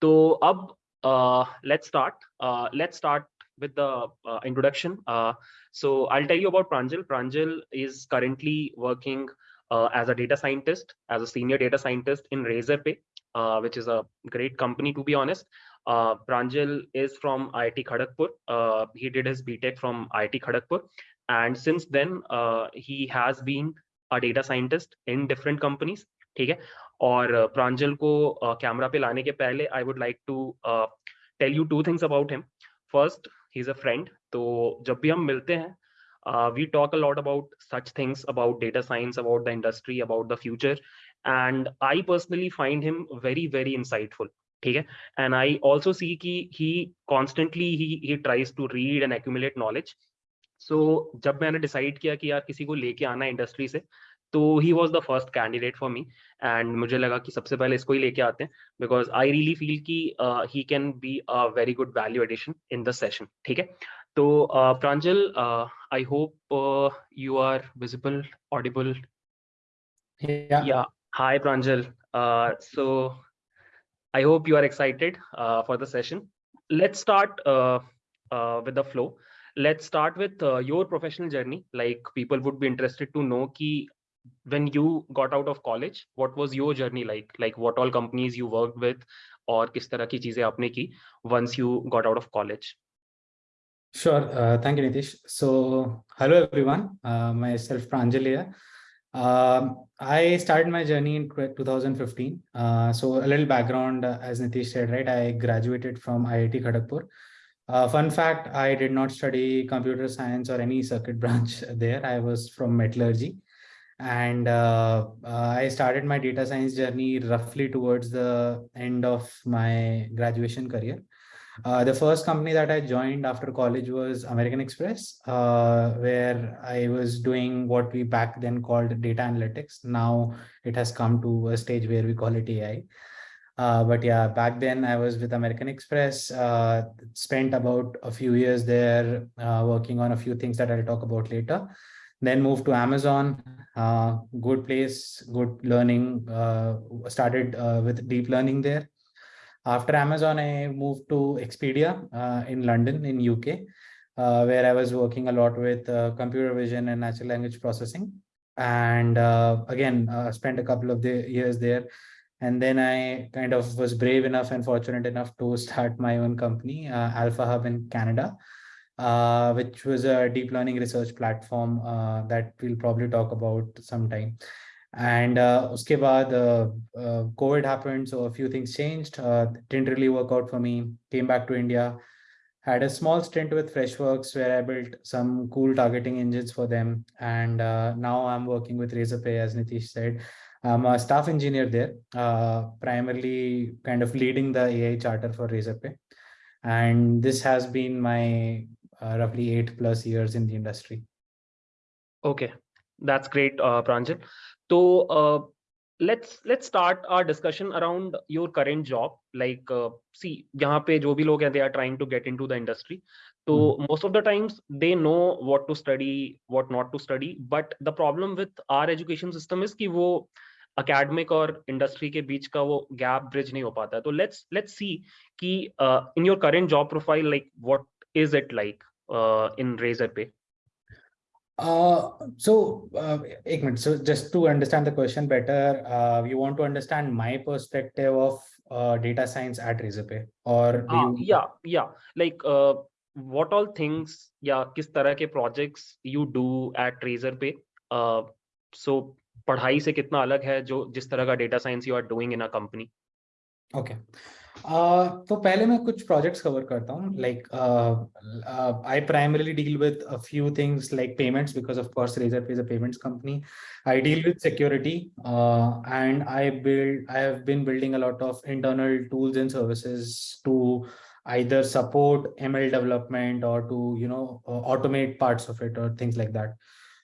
तो अब uh, let's start. Uh, let's start with the uh, introduction. so I'll tell you about Pranjal. Pranjal is currently working as a data scientist, as a senior data scientist in Razorpay, which is a great company to be honest. Uh, Pranjal is from IIT Kharagpur. Uh, he did his btech from IIT Kharagpur, And since then, uh, he has been a data scientist in different companies. Okay. और प्रांजल को camera पे लाने के पहले I would like to tell you two things about him first he is a friend तो जब भी हम मिलते हैं we talk a lot about such things about data science about the industry about the future and I personally find him very very insightful ठीक है? And I also see की he constantly he tries to read and accumulate knowledge so जब मैंने decide किया कि यार किसी को लेके आना इंडस्ट्री से तो he was the first candidate for me and मुझे लगा कि सबसे पहले इसको ही लेके आते हैं बिकॉज़ आई रियली फील कि he can be a very good value addition in the session ठीक है? तो Pranjal I hope you are visible audible hi Pranjal. So I hope you are excited for the session let's start with the flow let's start with uh, your professional journey. Like people would be interested to know when you got out of college what was your journey like? Like what all companies you worked with or kis tarah ki cheezein aapne ki once you got out of college? Sure uh, thank you nitish. So hello everyone. Uh, myself pranjali here um, i started my journey in 2015 uh, so a little background uh, as nitish said right i graduated from iit kharagpur uh, fun fact i did not study computer science or any circuit branch there. I was from metallurgy and uh, uh, I started my data science journey roughly towards the end of my graduation career. Uh, the first company that I joined after college was American Express, uh, where I was doing what we back then called data analytics. Now it has come to a stage where we call it AI. Uh, but yeah, back then I was with American Express, uh, spent about a few years there working on a few things that I'll talk about later then moved to Amazon, uh, good place, good learning, uh, started uh, with deep learning there. After Amazon, I moved to Expedia uh, in London, in UK, uh, where I was working a lot with uh, computer vision and natural language processing. And again, spent a couple of the years there. And then I kind of was brave enough and fortunate enough to start my own company, Alpha Hub in Canada, uh, which was a deep learning research platform uh, that we'll probably talk about sometime. And uh, baad, uh, uh, COVID happened, so a few things changed. Uh, didn't really work out for me. Came back to India, had a small stint with Freshworks where I built some cool targeting engines for them. And uh, now I'm working with Razorpay, as Nitish said. I'm a staff engineer there, uh, primarily kind of leading the AI charter for Razorpay. And this has been my uh, roughly eight plus years in the industry. Okay, that's great, uh, Pranjal. So uh, let's let's start our discussion around your current job like uh, see यहाँ पे जो भी लोग हैं, they are trying to get into the industry so mm. most of the times they know what to study what not to study but the problem with our education system is ki wo academic or industry के बीच का वो gap bridge नहीं हो पाता So let's let's see कि in your current job profile like what is it in Razorpay? Uh, so, uh, minute. so just to understand the question better, uh, you want to understand my perspective of uh, data science at Razorpay or uh, you... yeah, yeah, like uh, what all things, yeah, kis tarah ke projects you do at Razorpay. Uh, so, पढ़ाई से कितना अलग है जो जिस तरह का data science you are doing in a company okay Uh, तो पहले मैं कुछ प्रोजेक्ट्स कवर करता हूँ like I primarily deal with a few things like payments because of course Razorpay is a payments company I deal with security and I build I have been building a lot of internal tools and services to either support ML development or to you know uh, automate parts of it or things like that.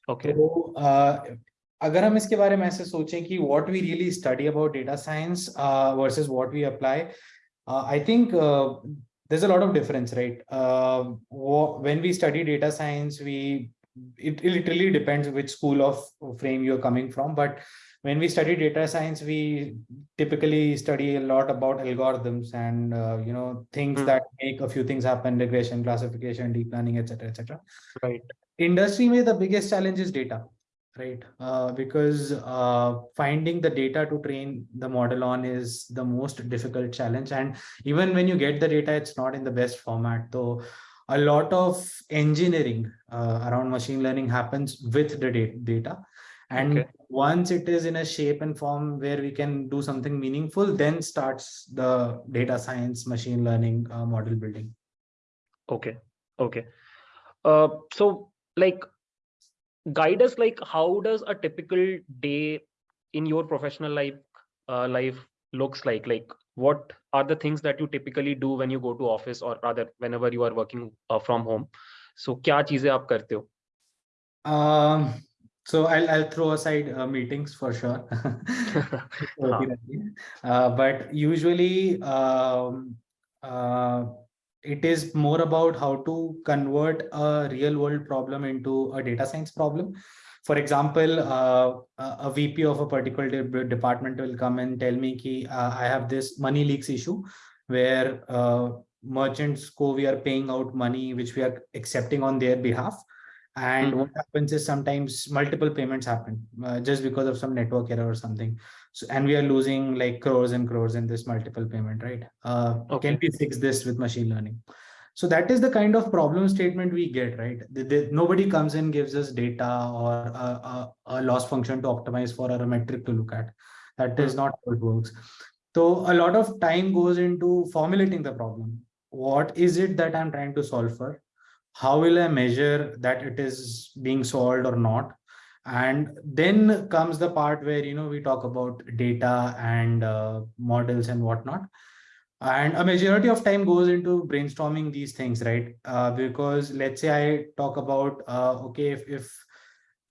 Okay. So, uh, अगर हम इसके बारे में ऐसे सोचें कि what we really study about data science uh, versus we apply, uh, I think uh, there's a lot of difference, right? Uh, when we study data science, we it, it literally depends which school of frame you're coming from. But when we study data science, we typically study a lot about algorithms and uh, you know things Hmm. that make a few things happen: regression, classification, deep learning, etc., etc. Right. Industry may the biggest challenge is data, right? Uh, because uh, finding the data to train the model on is the most difficult challenge, and even when you get the data, it's not in the best format. So a lot of engineering uh, around machine learning happens with the data and Okay. once it is in a shape and form where we can do something meaningful then starts the data science machine learning uh, model building Okay. Okay. Uh, so like guide us like how does a typical day in your professional life uh, life looks like? Like what are the things that you typically do when you go to office or rather whenever you are working uh, from home? So kya cheeze aap karte ho? Um so i'll i'll throw aside uh, meetings for sure. Uh, but usually um, uh, it is more about how to convert a real world problem into a data science problem. For example uh, a vp of a particular de- department will come and tell me ki, uh, i have this money leaks issue where uh, merchants co we are paying out money which we are accepting on their behalf. And what happens is sometimes multiple payments happen uh, just because of some network error or something so and we are losing like crores and crores in this multiple payment right? Uh, can we fix this with machine learning? So that is the kind of problem statement we get right? The, the, nobody comes and gives us data or a, a, a loss function to optimize for or a metric to look at. That is Hmm. not how it works. So a lot of time goes into formulating the problem. What is it that i'm trying to solve for? How will I measure that it is being solved or not? And then comes the part where, you know, we talk about data and uh, models and whatnot. And a majority of time goes into brainstorming these things, right? Uh, because let's say I talk about, uh, okay, if, if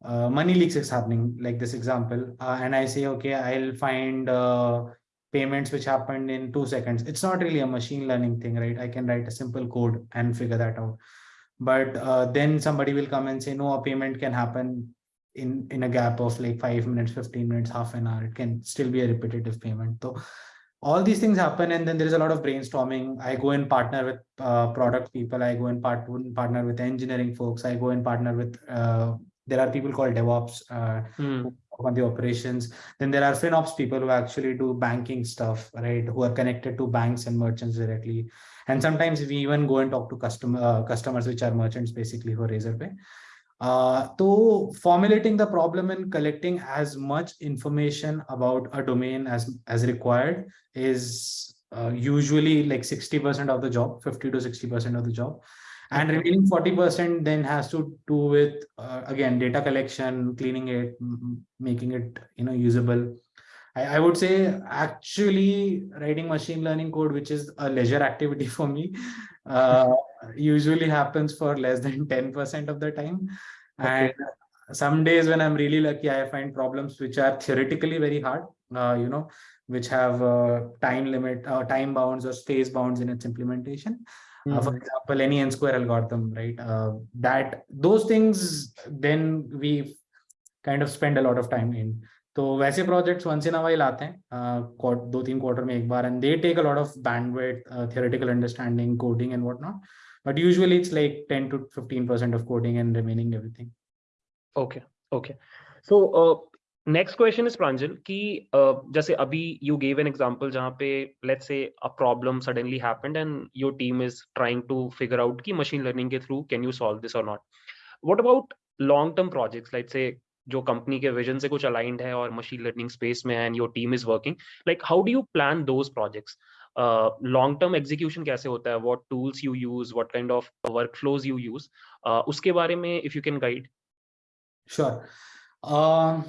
uh, money leaks is happening, like this example, uh, and I say, okay, I'll find uh, payments which happened in two seconds. It's not really a machine learning thing, right? I can write a simple code and figure that out but then somebody will come and say no a payment can happen in in a gap of like five minutes 15 minutes half an hour it can still be a repetitive payment. So all these things happen and then there is a lot of brainstorming. I go and partner with uh, product people. I go and part partner with engineering folks. I go and partner with uh, there are people called devops uh, work on the operations. Then there are finops people who actually do banking stuff right who are connected to banks and merchants directly. And sometimes we even go and talk to customer uh, customers which are merchants basically who are razorpay uh, so formulating the problem and collecting as much information about a domain as as required is uh, usually like 60% of the job 50 to 60% of the job. And remaining 40% then has to do with uh, again data collection cleaning it making it you know usable. I, I would say actually writing machine learning code, which is a leisure activity for me, uh, usually happens for less than 10% of the time. And Okay. some days when I'm really lucky, I find problems which are theoretically very hard, uh, you know, which have uh, time limit, uh, time bounds or space bounds in its implementation. Uh, for Hmm. example, any n square algorithm, right? Uh, that those things, then we kind of spend a lot of time in. तो वैसे projects once in a while आते हैं uh, दो तीन quarter में एक बार and they take a lot of bandwidth theoretical understanding coding and whatnot but usually it's like 10 to 15 percent of coding and remaining everything Okay. Okay. So uh, next question is Pranjal कि uh, जैसे अभी you gave an example जहाँ पे let's say a problem suddenly happened and your team is trying to figure out कि machine learning के through can you solve this or not. What about long term projects let's say जो company के vision से कुछ aligned है और machine learning space में and your team is working like how do you plan those projects Long term execution कैसे होता है what tools you use what kind of workflows you use उसके बारे में if you can guide. Um,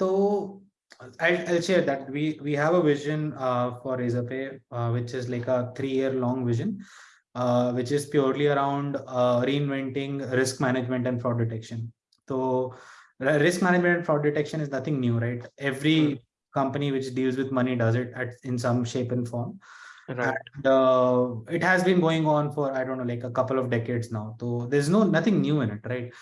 so I'll, I'll share that we we have a vision uh, for Razorpay, uh, which is like a three-year long vision, uh, which is purely around uh, reinventing risk management and fraud detection. So risk management and fraud detection is nothing new, right? Every Hmm. company which deals with money does it at, in some shape and form. right. And, uh, it has been going on for i don't know like a couple of decades now. So there's no nothing new in it right?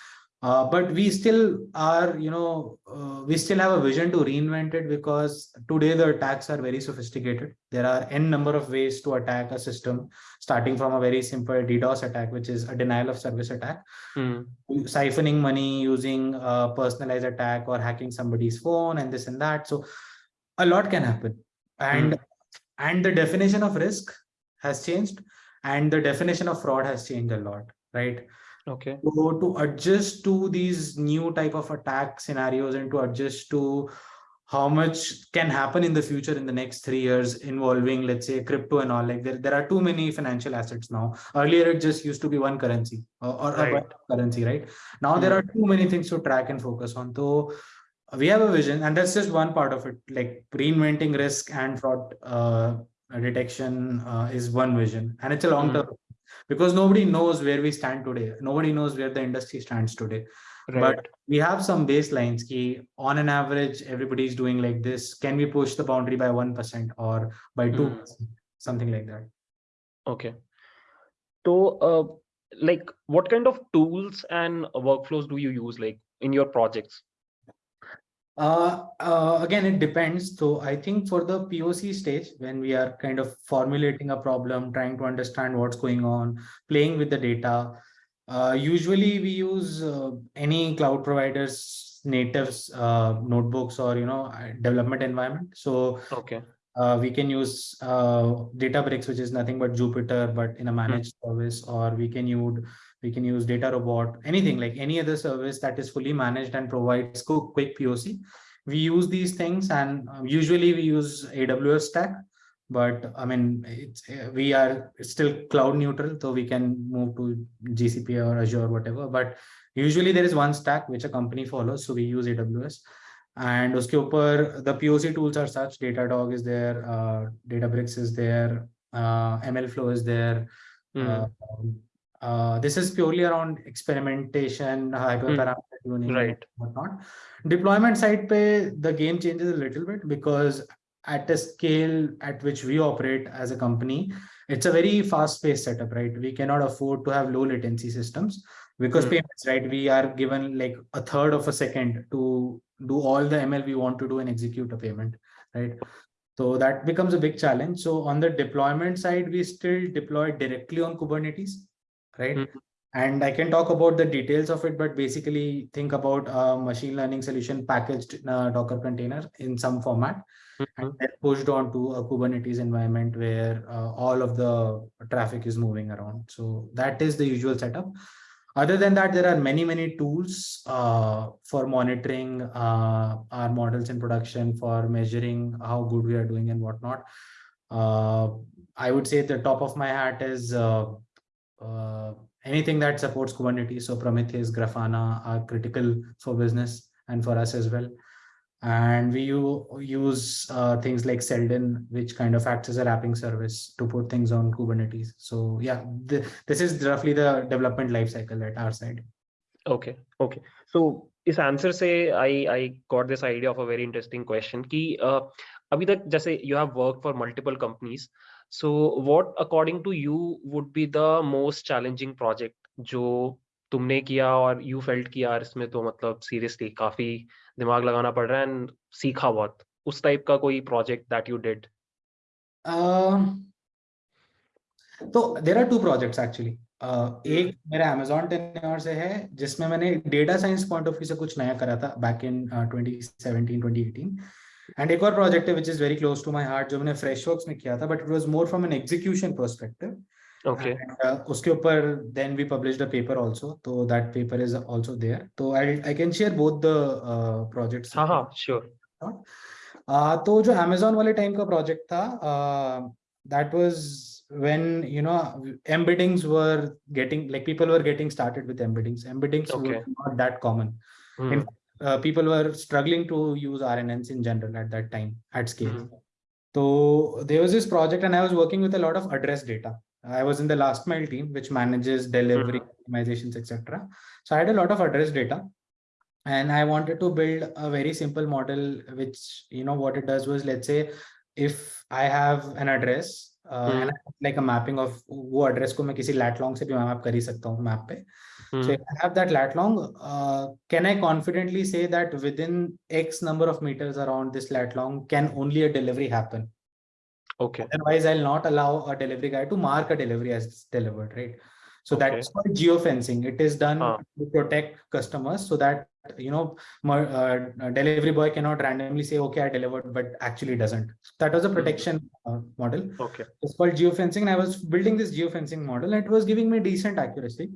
Uh, but we still are you know uh, we still have a vision to reinvent it because today the attacks are very sophisticated. There are n number of ways to attack a system starting from a very simple ddos attack which is a denial of service attack. Mm. siphoning money using a personalized attack or hacking somebody's phone and this and that. So a lot can happen. And mm and the definition of risk has changed and the definition of fraud has changed a lot, right? okay so to adjust to these new type of attack scenarios and to adjust to how much can happen in the future in the next three years involving let's say crypto and all like there, there are too many financial assets now earlier it just used to be one currency or, or right. a currency right now mm. there are too many things to track and focus on so we have a vision and that's just one part of it like reinventing risk and fraud uh, detection uh, is one vision and it's a long term mm because nobody knows where we stand today. Nobody knows where the industry stands today. Right. But we have some baselines. Key on an average, everybody is doing like this. Can we push the boundary by 1% or by 2%? Mm. Something like that. Okay. So, uh, like, what kind of tools and workflows do you use like in your projects? Uh, uh, again, it depends. So I think for the POC stage, when we are kind of formulating a problem, trying to understand what's going on, playing with the data, uh, usually we use uh, any cloud providers natives uh, notebooks or you know development environment. So okay. Uh, we can use uh, Databricks, which is nothing but Jupyter, but in a hmm. managed hmm. service, or we can use we can use DataRobot, anything like any other service that is fully managed and provides quick POC. We use these things and uh, usually we use AWS stack, but I mean, it's, we are still cloud neutral, so we can move to GCP or Azure or whatever. But usually there is one stack which a company follows, so we use AWS. And uske upar, the POC tools are such, Datadog is there, uh, Databricks is there, uh, MLflow is there, uh, uh, this is purely around experimentation, hyperparameter mm. tuning, right. whatnot. Deployment side pay, the game changes a little bit because at a scale at which we operate as a company, it's a very fast-paced setup, right? We cannot afford to have low latency systems because mm. payments, right? We are given like a third of a second to do all the ML we want to do and execute a payment, right? So that becomes a big challenge. So on the deployment side, we still deploy directly on Kubernetes right? Mm -hmm. And I can talk about the details of it, but basically think about a machine learning solution packaged in a Docker container in some format mm -hmm. and then pushed onto a Kubernetes environment where uh, all of the traffic is moving around. So that is the usual setup. Other than that, there are many, many tools uh, for monitoring uh, our models in production, for measuring how good we are doing and whatnot. Uh, I would say the top of my hat is uh, uh, anything that supports Kubernetes. So Prometheus, Grafana are critical for business and for us as well And we use uh, things like Seldon, which kind of acts as a wrapping service to put things on Kubernetes. So yeah, the, this is roughly the development lifecycle at our side. Okay, okay. So इस answer से आई I got this idea of a very interesting question कि uh, अभी तक जैसे you have work for multiple companies so what according to you would be the most challenging project जो तुमने किया और यू फेल्ट किया इसमें तो मतलब सीरियसली काफी दिमाग लगाना पड़ रहा है एंड सीखा बहुत। उस टाइप का कोई प्रोजेक्ट दैट यू डिड तो there are two projects actually एक मेरा अमेजोन टेन्योर से है जिसमें मैंने data science point of view से कुछ नया करा था बैक इन 2017 2018 एंड एक और प्रोजेक्ट है which is very close to my heart जो मैंने फ्रेश वर्क्स में किया था but it was more from an execution perspective okay and, uh, उसके ऊपर then we published a paper also so that paper is also there so I I can share both the uh, projects हाँ हाँ sure uh, तो जो Amazon वाले time का project था uh, that was when you know embeddings were getting like people were getting started with embeddings embeddings okay. were not that common mm. in uh, people were struggling to use RNNs in general at that time at scale. Mm -hmm. So there was this project and I was working with a lot of address data. I was in the last mile team, which manages delivery mm -hmm. optimizations, etc. So I had a lot of address data and I wanted to build a very simple model, which, you know, what it does was, let's say, if I have an address uh, mm -hmm. and like a mapping of वो address को मैं किसी lat long से भी map कर ही सकता हूँ map पे So Hmm. if I have that lat long, uh, can I confidently say that within X number of meters around this lat long can only a delivery happen? Okay. Otherwise, I'll not allow a delivery guy to mark a delivery as delivered, right? So Okay. that's called geofencing. It is done Ah. to protect customers so that, you know, uh, delivery boy cannot randomly say, okay, I delivered, but actually doesn't. That was a protection uh, model. Okay. It's called geofencing. And I was building this geofencing model and it was giving me decent accuracy.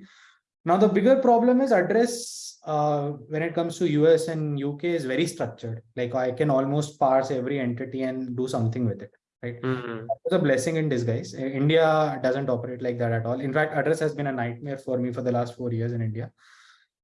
Now, the bigger problem is address uh, when it comes to US and UK is very structured. Like I can almost parse every entity and do something with it, right? Hmm. That was a blessing in disguise. India doesn't operate like that at all. In fact, address has been a nightmare for me for the last four years in India.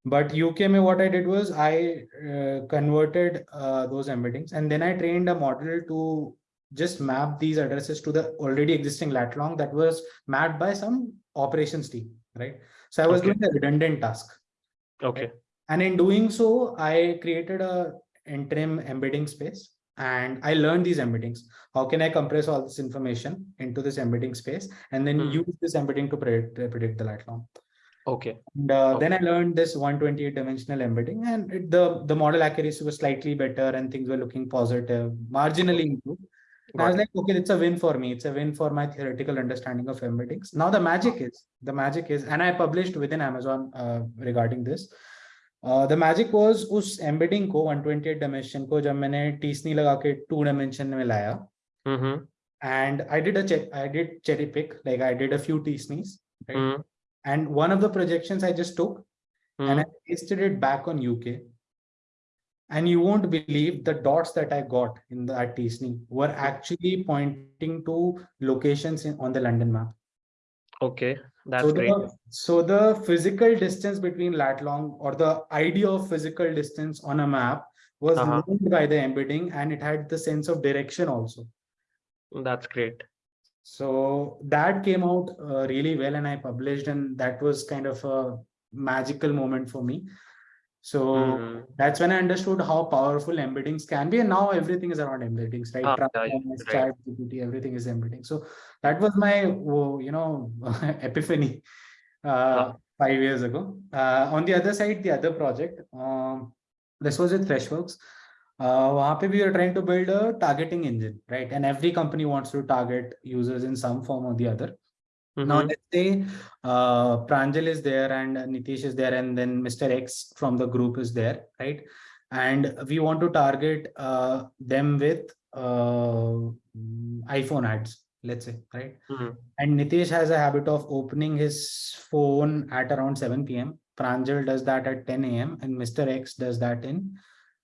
But UK, mein what I did was I uh, converted uh, those embeddings and then I trained a model to just map these addresses to the already existing lat long that was mapped by some operations team, right? So I was Okay. doing a redundant task. Okay. And in doing so, I created a interim embedding space and I learned these embeddings. How can I compress all this information into this embedding space and then Hmm. use this embedding to predict, predict the lat long? Okay. And uh, then I learned this 128 dimensional embedding and it, the, the model accuracy was slightly better and things were looking positive, marginally improved. I was like, okay, it's a win for me. It's a win for my theoretical understanding of embeddings. Now the magic is, the magic is, and I published within Amazon uh, regarding this. Uh, the magic was us embedding co 128 dimension ko jab maine t-SNE laga ke 2 dimension mein mm-hmm. laya and i did a check i did cherry pick like i did a few t-SNEs right? Mm-hmm. And one of the projections i just took mm-hmm. and i pasted it back on uk and you won't believe the dots that I got in the t-SNE were actually pointing to locations on the London map. Okay. That's so great. the so the physical distance between lat long or the idea of physical distance on a map was Uh-huh. known by the embedding and it had the sense of direction also. That's great. So that came out uh, really well and I published and that was kind of a magical moment for me So Mhm. that's when I understood how powerful embeddings can be. And now everything is around embeddings, right? Ah, yeah, yeah, Transformers, right. chat, GPT, everything is embedding. So that was my, oh, you know, epiphany uh, Ah. five years ago. Uh, on the other side, the other project, um, this was with Freshworks. Uh, वहाँ पे we are trying to build a targeting engine, right? And every company wants to target users in some form or the other. Now Mhm. let's say uh, Pranjal is there and Nitish is there and then Mr. X from the group is there, right? And we want to target uh, them with uh, mm, iPhone ads, let's say, right? Mhm. And Nitish has a habit of opening his phone at around 7 p.m. Pranjal does that at 10 a.m. and Mr. X does that in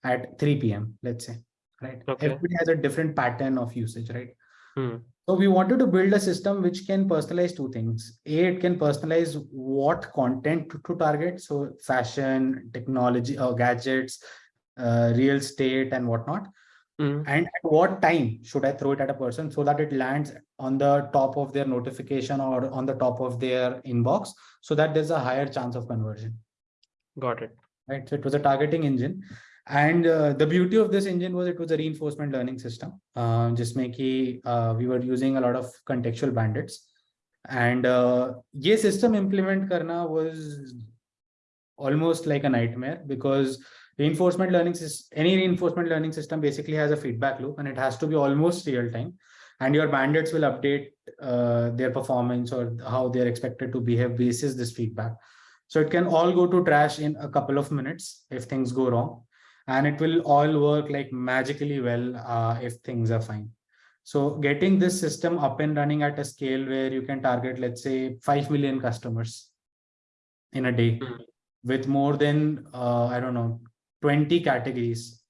at 3 p.m. Let's say, right? Okay. Everybody has a different pattern of usage, right? Hmm. So we wanted to build a system which can personalize two things. A, it can personalize what content to, to target. So fashion, technology, or gadgets, uh, real estate and whatnot. Mhm. And at what time should I throw it at a person so that it lands on the top of their notification or on the top of their inbox so that there's a higher chance of conversion Got it. right? So it was a targeting engine. And uh, the beauty of this engine was it was a reinforcement learning system. Uh, just make uh, we were using a lot of contextual bandits. And uh, system implement karna was almost like a nightmare because reinforcement learning any reinforcement learning system basically has a feedback loop and it has to be almost real time and your bandits will update uh, their performance or how they're expected to behave basis this feedback so it can all go to trash in a couple of minutes if things go wrong and it will all work like magically well uh, if things are fine. So getting this system up and running at a scale where you can target, let's say, 5 million customers in a day Mhm. with more than, uh, I don't know, 20 categories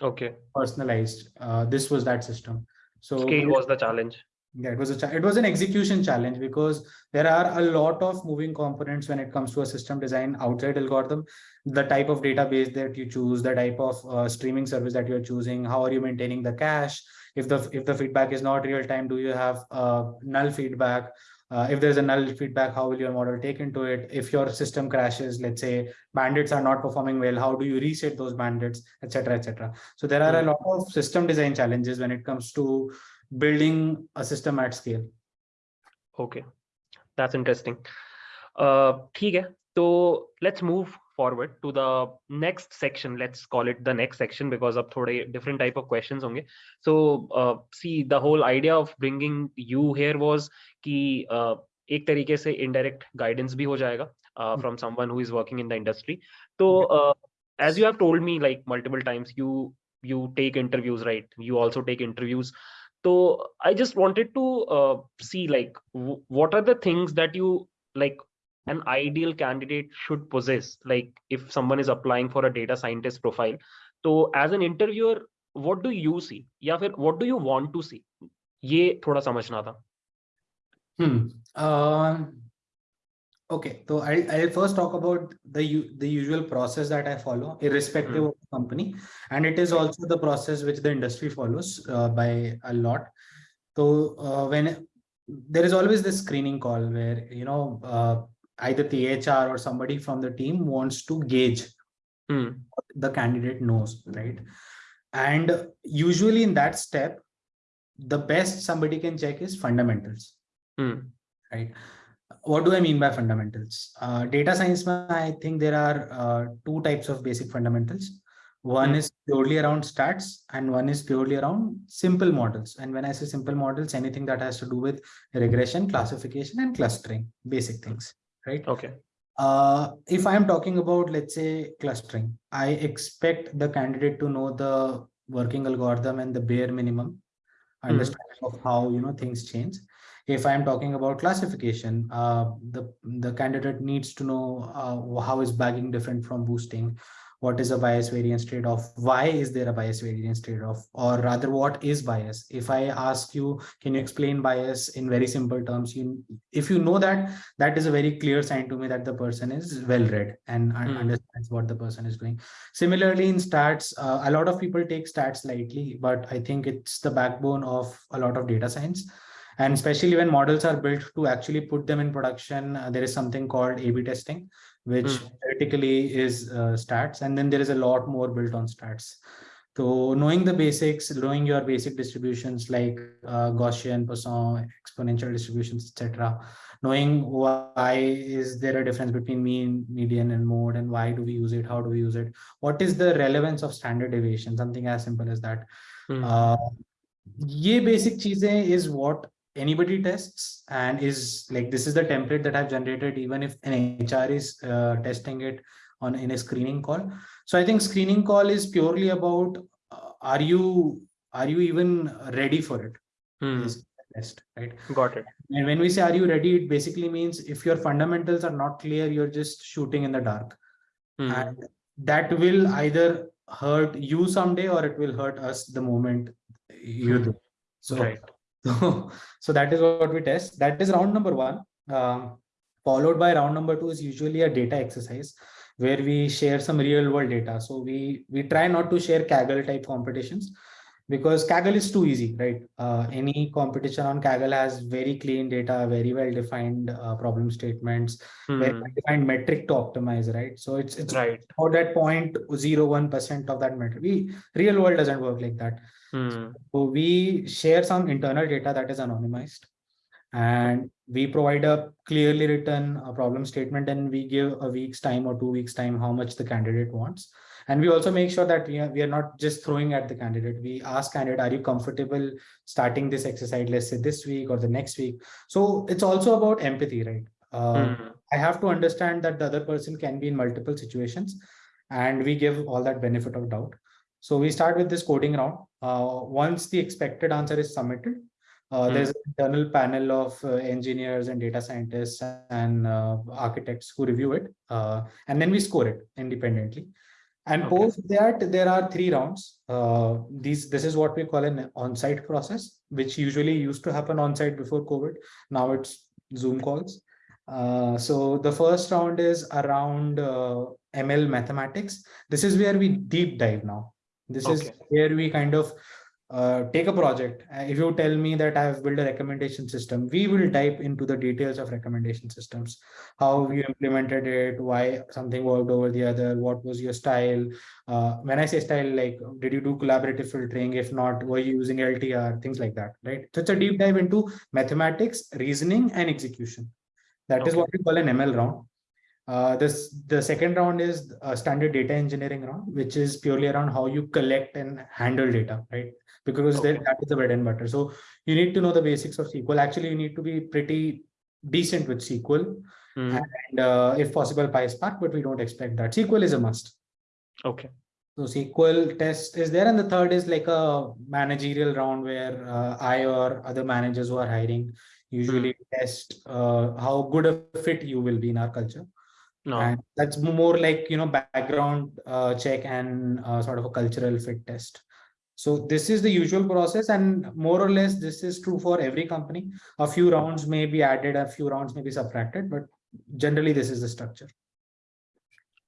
Okay. personalized. Uh, this was that system. So Scale was the challenge. Yeah, it was a it was an execution challenge because there are a lot of moving components when it comes to a system design outside algorithm. The type of database that you choose, the type of uh, streaming service that you're choosing, how are you maintaining the cache? If the if the feedback is not real time, do you have uh, null feedback? Uh, if there's a null feedback, how will your model take into it? If your system crashes, let's say bandits are not performing well, how do you reset those bandits, etc., etc. So there are a Hmm. lot of system design challenges when it comes to building a system at scale. Okay. That's interesting. Uh, ठीक है. So let's move forward to the next section. Let's call it the next section because of thode different type of questions honge. So uh, see, the whole idea of bringing you here was कि uh, एक तरीके से indirect guidance भी हो जाएगा uh, from someone who is working in the industry. So uh, as you have told me like multiple times, you you take interviews, right? You also take interviews. So I just wanted to uh, see like what are the things that you like an ideal candidate should possess like if someone is applying for a data scientist profile so as an interviewer what do you see या फिर what do you want to see ये थोड़ा समझना था hmm uh, okay so I'll, I'll first talk about the the usual process that I follow irrespective hmm. of the company and it is also the process which the industry follows uh, by a lot so uh, when there is always this screening call where you know uh, either the HR or somebody from the team wants to gauge hmm. the candidate knows, right? And usually in that step, the best somebody can check is fundamentals, hmm. right? What do I mean by fundamentals? Uh, data science, I think there are uh, two types of basic fundamentals. One hmm. is purely around stats and one is purely around simple models. And when I say simple models, anything that has to do with regression, classification, and clustering, basic things right? Okay. Uh, if I'm talking about, let's say, clustering, I expect the candidate to know the working algorithm and the bare minimum hmm. understanding mm. of how you know things change. If I'm talking about classification, uh, the the candidate needs to know uh, how is bagging different from boosting, what is a bias variance trade-off why is there a bias variance trade-off or rather what is bias? If i ask you can you explain bias in very simple terms? You if you know that that is a very clear sign to me that the person is well read and mm. understands what the person is doing. Similarly in stats uh, a lot of people take stats lightly but i think it's the backbone of a lot of data science. And especially when models are built to actually put them in production uh, there is something called a b testing which mm. theoretically is uh, stats and then there is a lot more built on stats so knowing the basics knowing your basic distributions like uh, gaussian poisson exponential distributions etc knowing why is there a difference between mean median and mode and why do we use it how do we use it what is the relevance of standard deviation something as simple as that mm. uh, ये basic चीजें is what anybody tests and is like this is the template that I've generated even if an HR is uh, testing it on in a screening call. So I think screening call is purely about uh, are you are you even ready for it? Hmm. Test, right? Got it. And when we say are you ready, it basically means if your fundamentals are not clear, you're just shooting in the dark. Hmm. And that will either hurt you someday or it will hurt us the moment you do. So right. So, so that is what we test. That is round number one. Um, followed by round number two is usually a data exercise where we share some real world data. So we, we try not to share Kaggle type competitions because Kaggle is too easy, right? Uh, any competition on Kaggle has very clean data, very well defined uh, problem statements, hmm. very well defined metric to optimize, right? So it's it's right about that point zero one percent of that metric. We real world doesn't work like that. Hmm. So we share some internal data that is anonymized and we provide a clearly written uh, problem statement and we give a week's time or two weeks time how much the candidate wants. And we also make sure that we are, we are not just throwing at the candidate. We ask candidate, are you comfortable starting this exercise, let's say this week or the next week? So it's also about empathy, right? Uh, hmm. I have to understand that the other person can be in multiple situations and we give all that benefit of doubt. So we start with this coding round. Uh, once the expected answer is submitted, uh, mm. there's an internal panel of uh, engineers and data scientists and uh, architects who review it. Uh, and then we score it independently. And okay. post that, there are three rounds. Uh, these This is what we call an on-site process, which usually used to happen on-site before COVID. Now it's Zoom calls. so the first round is around ML mathematics. This is where we deep dive now. This okay. is where we kind of uh, take a project. Uh, if you tell me that I have built a recommendation system, we will dive into the details of recommendation systems, how you implemented it, why something worked over the other, what was your style. Uh, when I say style, like, did you do collaborative filtering? If not, were you using LTR, things like that, right? So it's a deep dive into mathematics, reasoning, and execution. That okay. is what we call an ML round. Uh, this the second round is a standard data engineering round, which is purely around how you collect and handle data, right? Because Okay. that, is the bread and butter. So you need to know the basics of SQL. Actually, you need to be pretty decent with SQL Hmm, and uh, if possible PySpark, but we don't expect that. SQL is a must. Okay. So SQL test is there, and the third is like a managerial round where uh, I or other managers who are hiring usually test uh, how good a fit you will be in our culture, No. and that's more like you know background uh, check and uh, sort of a cultural fit test. So this is the usual process, and more or less this is true for every company. A few rounds may be added, a few rounds may be subtracted, but generally this is the structure.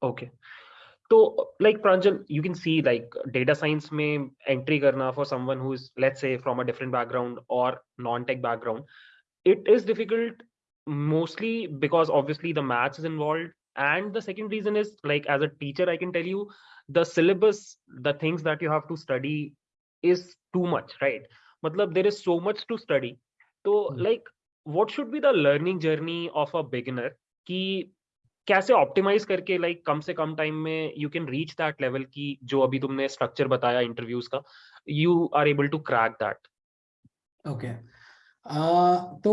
Okay. So like Pranjal, you can see like data science may entry karna for someone who is let's say from a different background or non-tech background. It is difficult mostly because obviously the maths is involved. And the second reason is like as a teacher, I can tell you the syllabus, the things that you have to study is too much, right? Matlab, there is so much to study. So Hmm. like what should be the learning journey of a beginner? कि कैसे optimize करके like कम से कम time में you can reach that level की जो अभी तुमने स्ट्रक्चर बताया इंटरव्यूज़ का you are able to crack that Okay. Uh, so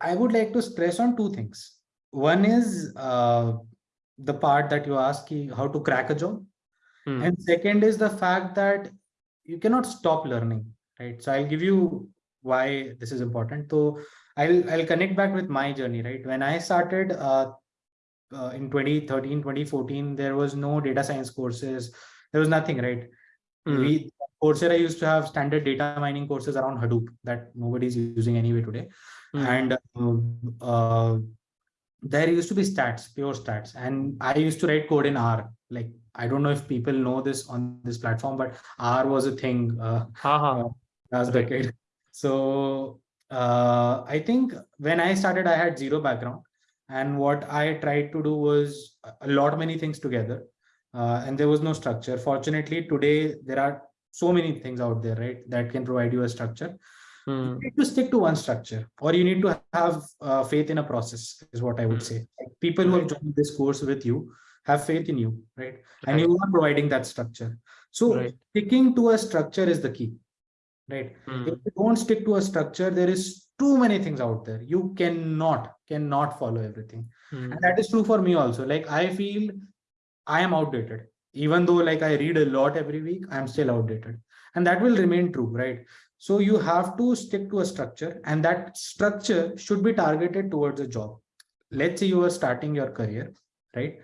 I would like to stress on two things. One is uh, the part that you ask how to crack a job. And second is the fact that you cannot stop learning, right? So I'll give you why this is important. So I'll I'll connect back with my journey, right? When I started uh, uh, in 2013, 2014, there was no data science courses. There was nothing, right? We Coursera used to have standard data mining courses around Hadoop that nobody's using anyway today. And uh, uh, there used to be stats, pure stats. And I used to write code in R. Like, I don't know if people know this on this platform, but R was a thing uh, uh, last Right. decade. So uh, I think when I started, I had zero background. And what I tried to do was a lot of many things together. Uh, and there was no structure. Fortunately, today there are so many things out there, right, that can provide you a structure. You need to stick to one structure, or you need to have uh, faith in a process, is what I would Hmm. say. Like, people who have Right. joined this course with you have faith in you, right? And you are providing that structure. So Right. sticking to a structure is the key, right? Hmm. If you don't stick to a structure, there is too many things out there. You cannot, cannot follow everything. Hmm. And that is true for me also. Like I feel I am outdated. Even though like I read a lot every week, I'm still outdated. And that will remain true, right? So you have to stick to a structure and that structure should be targeted towards a job. Let's say you are starting your career, right?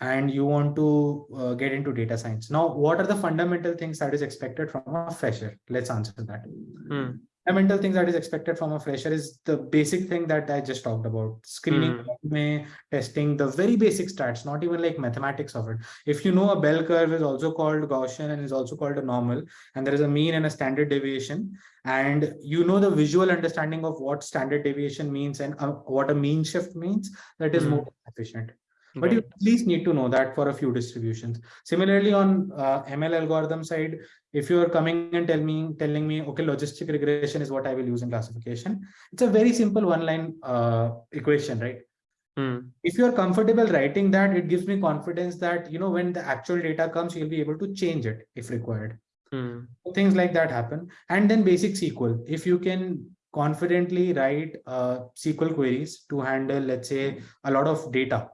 And you want to uh, get into data science. Now, what are the fundamental things that is expected from a fresher? Let's answer that Hmm. Fundamental things that is expected from a fresher is the basic thing that I just talked about screening, resume, testing, the very basic stats, not even like mathematics of it. If you know a bell curve is also called Gaussian and is also called a normal, and there is a mean and a standard deviation, and you know the visual understanding of what standard deviation means and uh, what a mean shift means, that is Hmm. more efficient but you at least need to know that for a few distributions. Similarly on uh, ml algorithm side if you are coming and tell me telling me okay logistic regression is what i will use in classification it's a very simple one line uh, equation right? Hmm. if you're comfortable writing that it gives me confidence that you know when the actual data comes you'll be able to change it if required. So things like that happen. And then basic sql if you can confidently write uh, sql queries to handle let's say a lot of data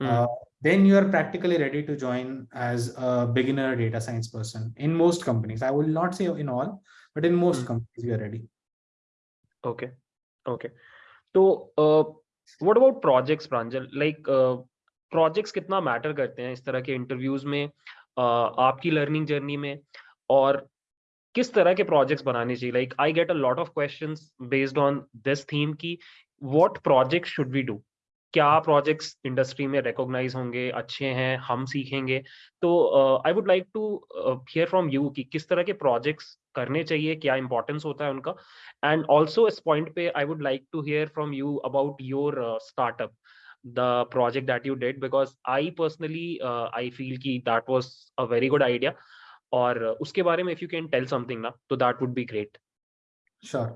Hmm. uh, then you are practically ready to join as a beginner data science person in most companies. I will not say in all, but in most Hmm. companies you are ready. Okay. Okay. तो uh, what about projects, Pranjal? Like uh, projects कितना matter करते हैं इस तरह के interviews में uh, आपकी learning journey में और किस तरह के प्रोजेक्ट्स बनाने चाहिए like I get a lot of questions based on this theme की what project should we do क्या प्रोजेक्ट्स इंडस्ट्री में रिकॉग्नाइज होंगे अच्छे हैं हम सीखेंगे? तो I would like to hear from you कि किस तरह के प्रोजेक्ट्स करने चाहिए क्या इंपॉर्टेंस होता है उनका? एंड ऑल्सो इस पॉइंट पे I would like to hear from you about your startup project that you did because I personally uh, I feel कि that was a very good idea. और उसके बारे में if you can tell something ना तो would be great. Sure.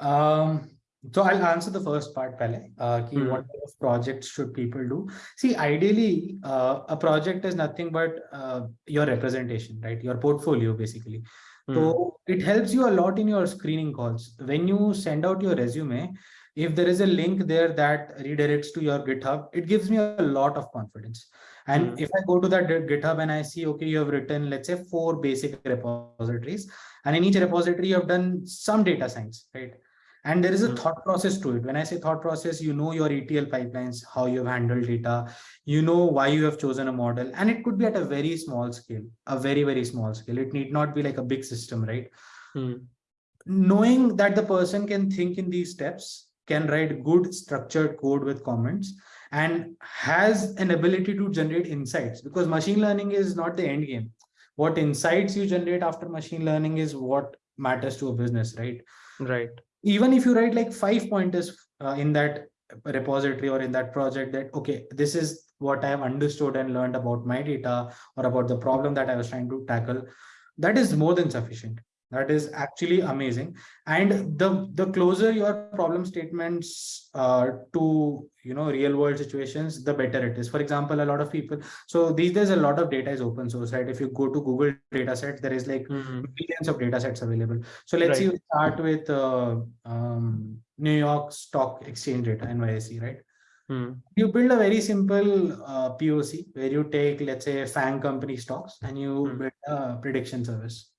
Um, so I'll answer the first part, Pele. Uh, ki Hmm. what kind of projects should people do? See, ideally, uh, a project is nothing but uh, your representation, right? Your portfolio, basically. Hmm. So it helps you a lot in your screening calls. When you send out your resume, if there is a link there that redirects to your GitHub, it gives me a lot of confidence. And Hmm. if I go to that GitHub and I see, okay, you have written, let's say, four basic repositories, and in each repository, you have done some data science, right? And there is a Hmm. thought process to it. When I say thought process, you know your ETL pipelines, how you have handled data, you know why you have chosen a model, and it could be at a very small scale, a very, very small scale. It need not be like a big system, right? Hmm. Knowing that the person can think in these steps, can write good structured code with comments, and has an ability to generate insights because machine learning is not the end game. What insights you generate after machine learning is what matters to a business, right? Right. Even if you write like five pointers uh, in that repository or in that project that okay this is what i have understood and learned about my data or about the problem that i was trying to tackle that is more than sufficient that is actually amazing and the the closer your problem statements uh, to you know real world situations the better it is for example a lot of people so these days a lot of data is open source right if you go to google data set there is like Hmm. millions of data sets available. So let's Right. see, start with uh, um, New York Stock Exchange data, NYSE, right? Hmm. You build a very simple uh, POC where you take, let's say, FANG company stocks and you Hmm. build a prediction service?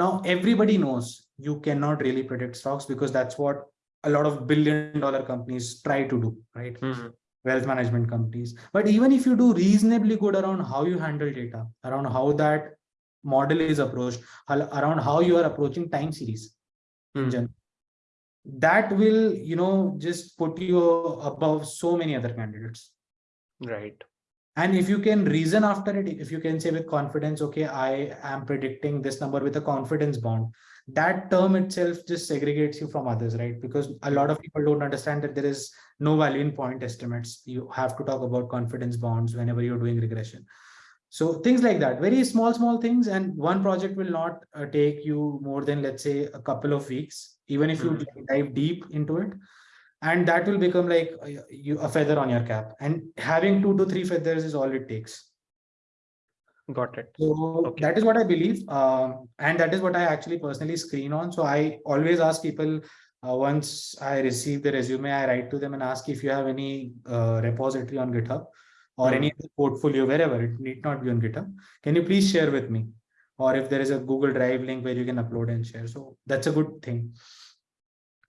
Now, everybody knows you cannot really predict stocks because that's what a lot of billion dollar companies try to do, right? Hmm. wealth management companies. But even if you do reasonably good around how you handle data, around how that model is approached, around how you are approaching time series in Hmm. general, that will, you know, just put you above so many other candidates. Right. And if you can reason after it, if you can say with confidence, okay, I am predicting this number with a confidence bound, that term itself just segregates you from others, right? Because a lot of people don't understand that there is no value in point estimates. You have to talk about confidence bounds whenever you're doing regression. So things like that, very small, small things. And one project will not uh, take you more than, let's say, a couple of weeks, even if you Mhm. dive deep into it and that will become like a, you a feather on your cap. And having two to three feathers is all it takes. Got it. so Okay. that is what i believe um, and that is what i actually personally screen on. So i always ask people uh, once i receive the resume i write to them and ask if you have any uh, repository on github or any portfolio wherever. It need not be on github. Can you please share with me? Or if there is a google drive link where you can upload and share. So that's a good thing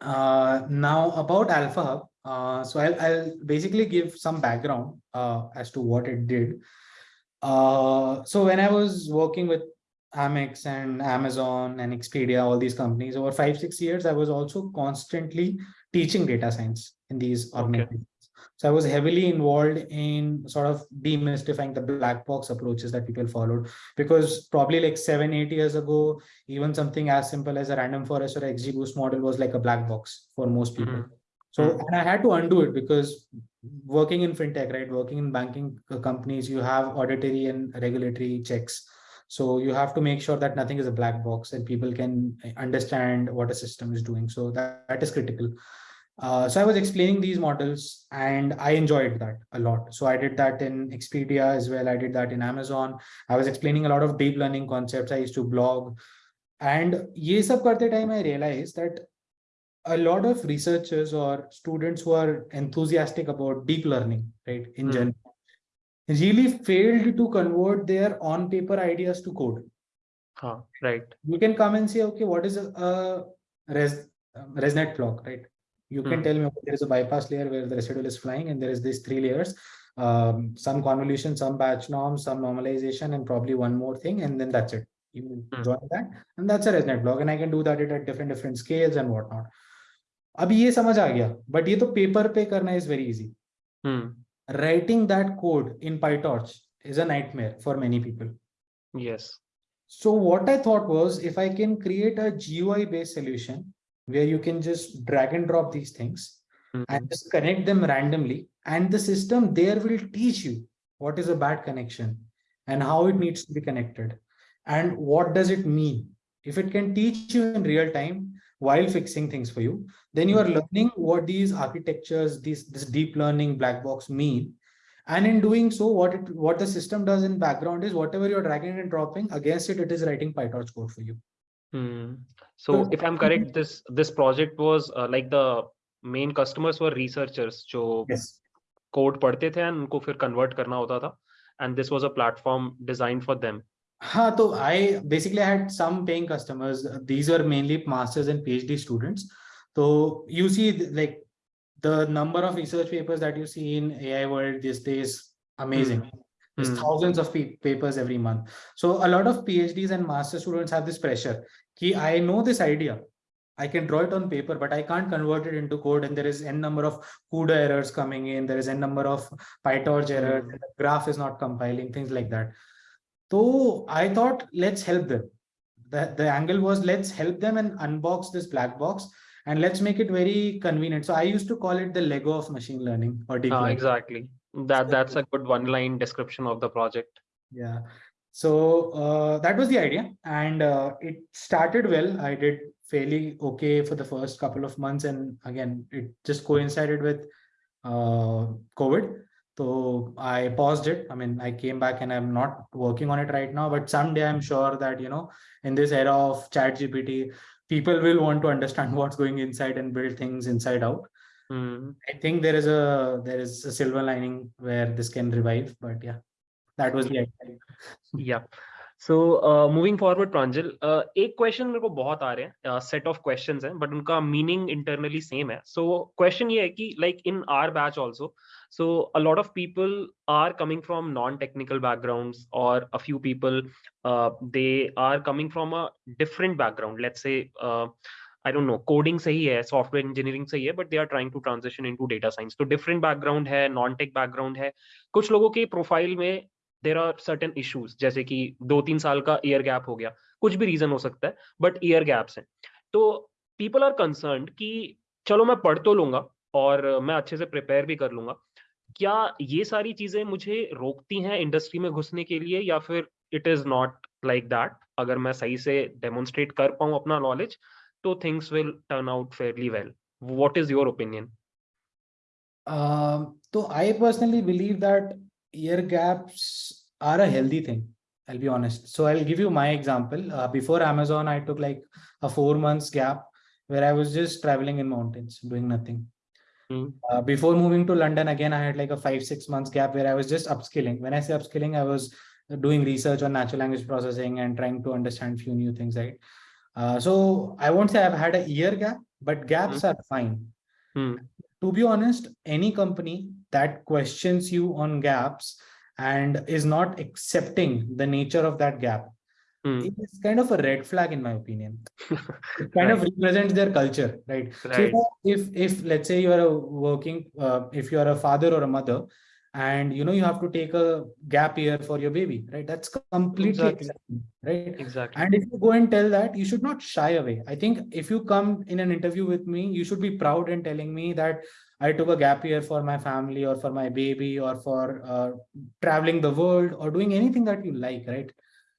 uh, now about Alpha Hub, uh, so I'll, I'll basically give some background uh, as to what it did. Uh, so when I was working with Amex and Amazon and Expedia, all these companies over five, six years, I was also constantly teaching data science in these Okay. So I was heavily involved in sort of demystifying the black box approaches that people followed because probably like seven, eight years ago, even something as simple as a random forest or XGBoost model was like a black box for most people. Mhm. So, Mhm. and I had to undo it because working in fintech, right, working in banking companies, you have auditory and regulatory checks. So you have to make sure that nothing is a black box and people can uh, understand what a system is doing. So that, that is critical. Uh, so I was explaining these models and I enjoyed that a lot. So I did that in Expedia as well. I did that in Amazon. I was explaining a lot of deep learning concepts. I used to blog. And ye sab karte time I realized that a lot of researchers or students who are enthusiastic about deep learning, right, in Hmm. general, really failed to convert their on paper ideas to code. Huh. Right. You can come and say, okay, what is a, a res, um, ResNet block, right? you can mm. tell me there is a bypass layer where the residual is flying and there is these three layers um, some convolution some batch norm some normalization and probably one more thing and then that's it you mm. join that and that's a resnet block and i can do that at different different scales and whatnot but ye to paper pe karna is very easy mm. writing that code in pytorch is a nightmare for many people yes so what i thought was if i can create a gui based solution where you can just drag and drop these things Mhm. and just connect them randomly and the system there will teach you what is a bad connection and how it needs to be connected and what does it mean if it can teach you in real time while fixing things for you. Then you are Mhm. learning what these architectures, these this deep learning black box mean. And in doing so, what it what the system does in background is whatever you're dragging and dropping against it, it is writing PyTorch code for you. Hmm. So So- if I'm correct, this this project was uh, like the main customers were researchers जो Yes. Code पढ़ते थे and उनको फिर convert करना होता था and this was a platform designed for them. Huh, so I basically had some paying customers. These were mainly masters and PhD students. So you see th- like the number of research papers that you see in AI world these days, amazing. There's Hmm. thousands of papers every month. So a lot of PhDs and master students have this pressure. Ki I know this idea. I can draw it on paper, but I can't convert it into code. And there is n number of CUDA errors coming in. There is n number of PyTorch errors. And The graph is not compiling, things like that. So I thought, let's help them. The, the angle was let's help them and unbox this black box and let's make it very convenient. So I used to call it the Lego of machine learning or deep Ah, learning. exactly. That that's a good one line description of the project. Yeah. So uh, that was the idea, and uh, it started well. I did fairly okay for the first couple of months, and again, it just coincided with uh, COVID. So I paused it. I mean, I came back, and I'm not working on it right now. But someday, I'm sure that you know, in this era of Chat GPT, people will want to understand what's going inside and build things inside out. Hmm. I think there is a there is a silver lining where this can revive. But yeah, that was the idea. Yeah. So uh, moving forward, Pranjal, uh, एक question मेरे को बहुत आ रहे हैं set of questions हैं but उनका meaning internally same है सो क्वेश्चन ये है कि like in our batch also so a lot of people are coming from non-technical backgrounds or a few people uh, they are coming from a different background let's say uh, I know coding सही है software engineering सही है but they are trying to transition into data science तो different background है non tech background है. कुछ लोगों के प्रोफ़ाइल में देर आर सर्टन इश्यूज़ जैसे कि दो तीन साल का ईयर गैप हो गया कुछ भी रीजन हो सकता है बट ईयर गैप्स हैं. तो पीपल आर कंसर्न कि चलो मैं पढ़ तो लूँगा और मैं अच्छे से प्रिपेयर भी कर लूँगा. क्या ये सारी चीज़ें मुझे रोकती हैं इंडस्ट्री में घुसने के लिए या फिर it is not like that अगर मैं सही से डेमोन्स्ट्रेट कर पाऊँ अपना knowledge so things will turn out fairly well. What is your opinion? Um, so i personally believe that year gaps are a healthy thing i'll be honest. So i'll give you my example. Uh, before amazon i took like a four months gap where i was just traveling in mountains doing nothing. Hmm. Uh, before moving to London, again, I had like a five, six months gap where I was just upskilling. When I say upskilling, I was doing research on natural language processing and trying to understand few new things, right? Uh, so I won't say I've had a year gap, but gaps are fine Hmm. to be honest, any company that questions you on gaps and is not accepting the nature of that gap Hmm. is kind of a red flag, in my opinion. It kind of represents their culture, right? So if, if, if let's say you are a working, uh, if you are a father or a mother, and you know you have to take a gap year for your baby, right? That's completely Exactly. right? Exactly. And if you go and tell that, you should not shy away. I think if you come in an interview with me, you should be proud in telling me that I took a gap year for my family or for my baby or for uh, traveling the world or doing anything that you like, right?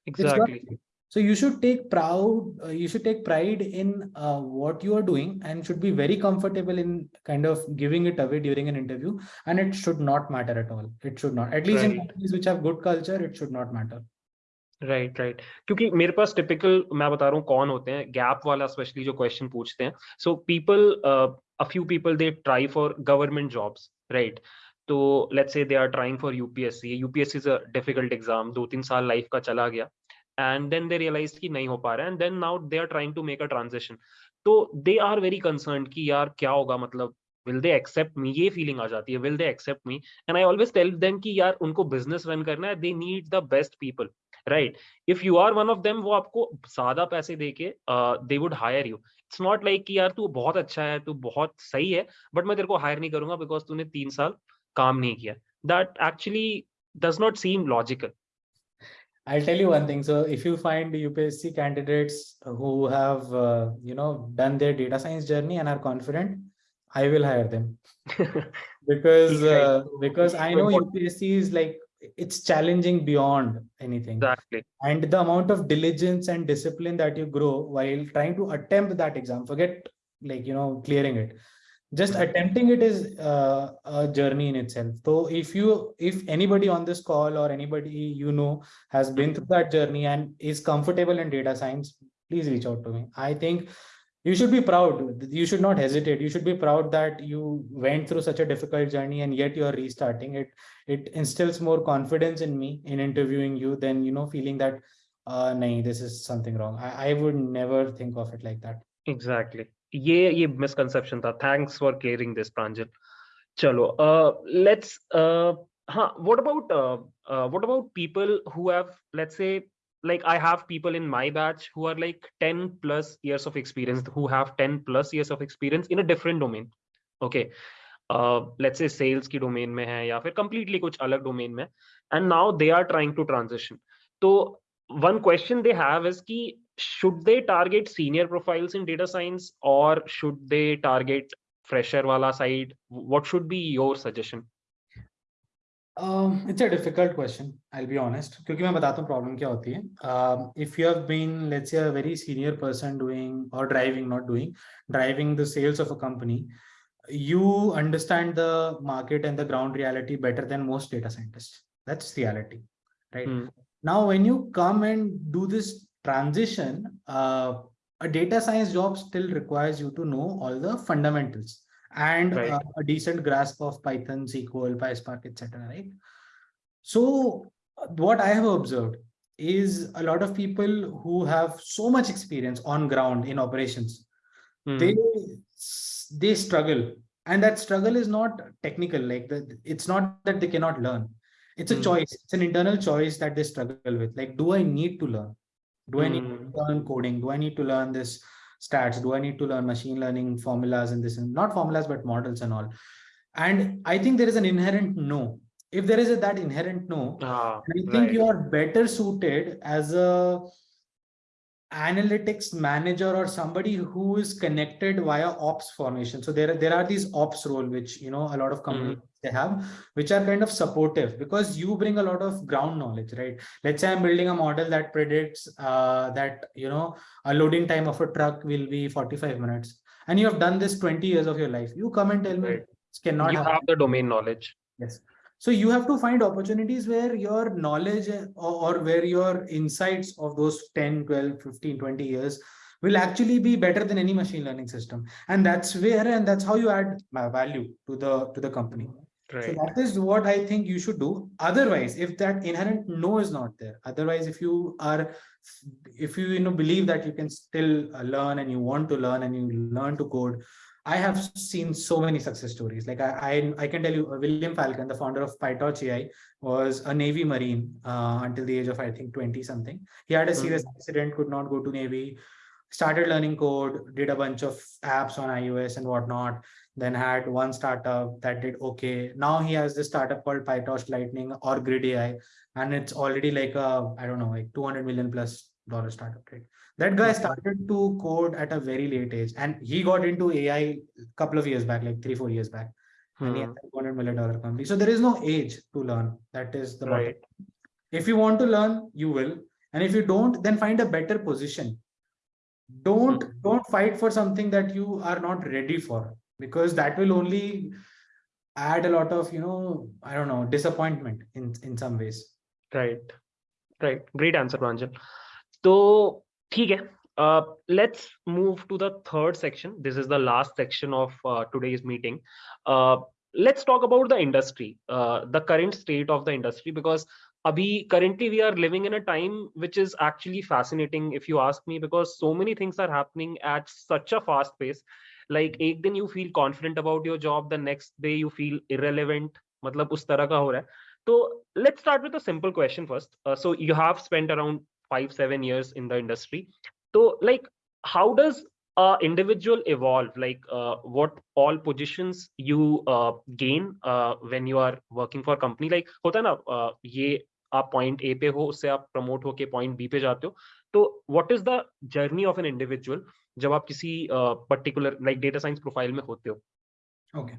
Exactly. So you should take proud, uh, you should take pride in uh, what you are doing and should be very comfortable in kind of giving it away during an interview. And it should not matter at all. It should not, at least in Right. companies which have good culture, it should not matter. Right right क्योंकि मेरे पास typical मैं बता रहा हूँ कौन होते हैं gap वाला स्पेशली जो क्वेश्चन पूछते हैं so people a few people they try for government jobs right तो let's say they are trying for UPSC UPSC is a difficult exam दो तीन साल लाइफ का चला गया and then they realized कि नहीं हो पा रहा है and then now they are trying to make a transition तो they are very concerned कि यार क्या होगा मतलब will they accept me ये feeling आ जाती है will they accept me and I always tell them कि यार उनको business run करना है they need the best people right if you are one of them वो आपको ज़्यादा पैसे देके uh, they would hire you it's not like कि यार तू बहुत अच्छा है तू बहुत सही है but मैं तेरे को hire नहीं करूँगा because तूने तीन साल काम नहीं किया that actually does not seem logical I'll tell you one thing. So if you find UPSC candidates who have, uh, you know, done their data science journey and are confident, I will hire them. Because uh, because I know UPSC is like it's challenging beyond anything. Exactly. And the amount of diligence and discipline that you grow while trying to attempt that exam forget like you know clearing it just attempting it is uh, a journey in itself. So if you if anybody on this call or anybody you know has been through that journey and is comfortable in data science please reach out to me. I think you should be proud. You should not hesitate. You should be proud that you went through such a difficult journey and yet you're restarting it. It instills more confidence in me in interviewing you than you know feeling that uh nay, this is something wrong. I, I would never think of it like that. Exactly ये ये misconception था pranjal chalo uh let's uh huh, what about uh, uh what about people who have let's say like i have people in my batch who are like 10 plus years of experience who have 10 plus years of experience in a different domain okay uh, let's say sales की domain में है या फिर completely कुछ अलग domain में and now they are trying to transition so one question they have is ki should they target senior profiles in data science or should they target fresher wala side? What should be your suggestion? Um, it's a difficult question i'll be honest. Kyunki main batata hu problem kya hoti hai? Um, if you have been let's say a very senior person doing or driving not doing driving the sales of a company you understand the market and the ground reality better than most data scientists. That's reality right? Mm. now when you come and do this transition uh, a data science job still requires you to know all the fundamentals and Right. uh, a decent grasp of python sql PySpark, etc right so uh, what i have observed is a lot of people who have so much experience on ground in operations Hmm. they they struggle and that struggle is not technical like the, it's not that they cannot learn it's a Hmm. choice it's an internal choice that they struggle with like do i need to learn do i need to Hmm. learn coding do i need to learn this stats do i need to learn machine learning formulas and this and not formulas but models and all and i think there is an inherent no if there is a, that inherent no Ah, I think right. you are better suited as a analytics manager or somebody who is connected via ops formation. So there, there are these ops role, which, you know, a lot of companies they have, which are kind of supportive because you bring a lot of ground knowledge, right? Let's say I'm building a model that predicts uh, that, you know, a loading time of a truck will be 45 minutes. And you have done this 20 years of your life. You come and tell me Right. cannot you happen. have the domain knowledge Yes. So you have to find opportunities where your knowledge uh, or, or where your insights of those 10, 12, 15, 20 years will actually be better than any machine learning system. And that's where, and that's how you add value to the, to the company. So that is what I think you should do. Otherwise, if that inherent no is not there, otherwise, if you are, if you, you know, believe that you can still uh, learn and you want to learn and you learn to code, I have seen so many success stories. Like I, I, I can tell you, uh, William Falcon, the founder of PyTorch AI, was a Navy Marine uh, until the age of I think 20 something. He had a serious accident, could not go to Navy, started learning code, did a bunch of apps on iOS and whatnot. Then had one startup that did okay. Now he has this startup called PyTorch Lightning or Grid AI, and it's already like a I don't know like 200 million plus dollar startup. Right? That guy started to code at a very late age, and he got into AI a couple of years back, like three four years back, and he has Hmm. a 200 million dollar company. So there is no age to learn. That is the bottom right if you want to learn you will and if you don't then find a better position don't Mhm. don't fight for something that you are not ready for because that will only add a lot of you know i don't know disappointment in in some ways. Right. Right. Great answer Pranjal. so okay uh, let's move to the third section. This is the last section of uh, today's meeting. Uh, let's talk about the industry uh, the current state of the industry because abhi currently we are living in a time which is actually fascinating if you ask me because so many things are happening at such a fast pace. Like एक दिन you feel confident about your job the next day you feel irrelevant मतलब उस तरह का हो रहा है। तो let start with simple question first so you have spent around five seven years in the industry तो like how does uh, individual evolve? Like uh, what all positions you uh, gain uh, when you are working for company? Like होता है ना uh, ये आप point A पे हो उससे आप प्रमोट होके पॉइंट बी पे जाते हो। तो what is the journey of an individual जब आप किसी uh, particular like data science profile में होते हो okay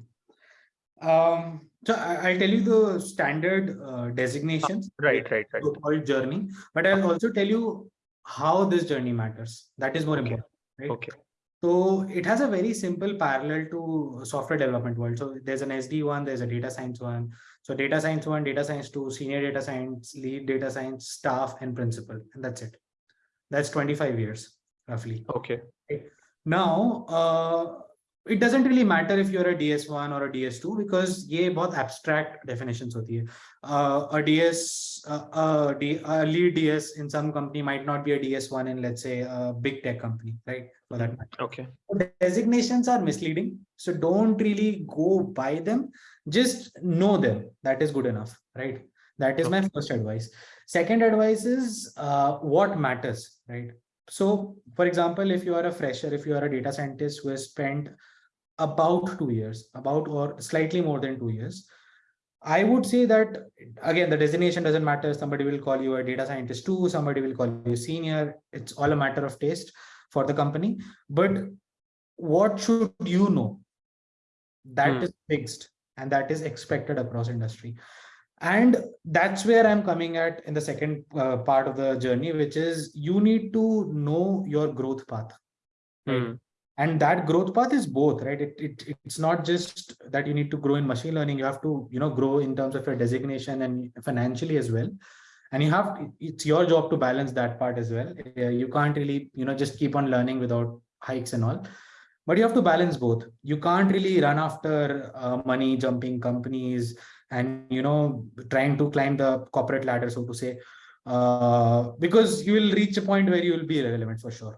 um So I, will tell you the standard uh, designations. Right, right, right. Called journey, but I'll also tell you how this journey matters. That is more okay. important. Right? Okay. So it has a very simple parallel to software development world. So there's an SD one, there's a data science one. So data science one, data science two, senior data science, lead data science, staff, and principal, and that's it. That's 25 years roughly. Okay. Now, uh, it doesn't really matter if you're a DS1 or a DS2 because ये बहुत abstract definitions होती है. Uh, a DS, uh, a, D, a lead DS in some company might not be a DS1 in let's say a big tech company, right? For that matter. Okay. Designations are misleading, so don't really go by them. Just know them. That is good enough, right? That is okay. my first advice. Second advice is uh, what matters, right? So, for example, if you are a fresher, if you are a data scientist who has spent about two years, about or slightly more than two years. I would say that, again, the designation doesn't matter. Somebody will call you a data scientist too. Somebody will call you senior. It's all a matter of taste for the company. But what should you know? That hmm. is fixed and that is expected across industry. And that's where I'm coming at in the second uh, part of the journey, which is you need to know your growth path. Right? Hmm. And that growth path is both right? It, it it's not just that you need to grow in machine learning. You have to you know grow in terms of your designation and financially as well. And you have it's your job to balance that part as well. You can't really you know just keep on learning without hikes and all. But you have to balance both. You can't really run after uh, money jumping companies and you know trying to climb the corporate ladder so to say uh, because you will reach a point where you will be irrelevant for sure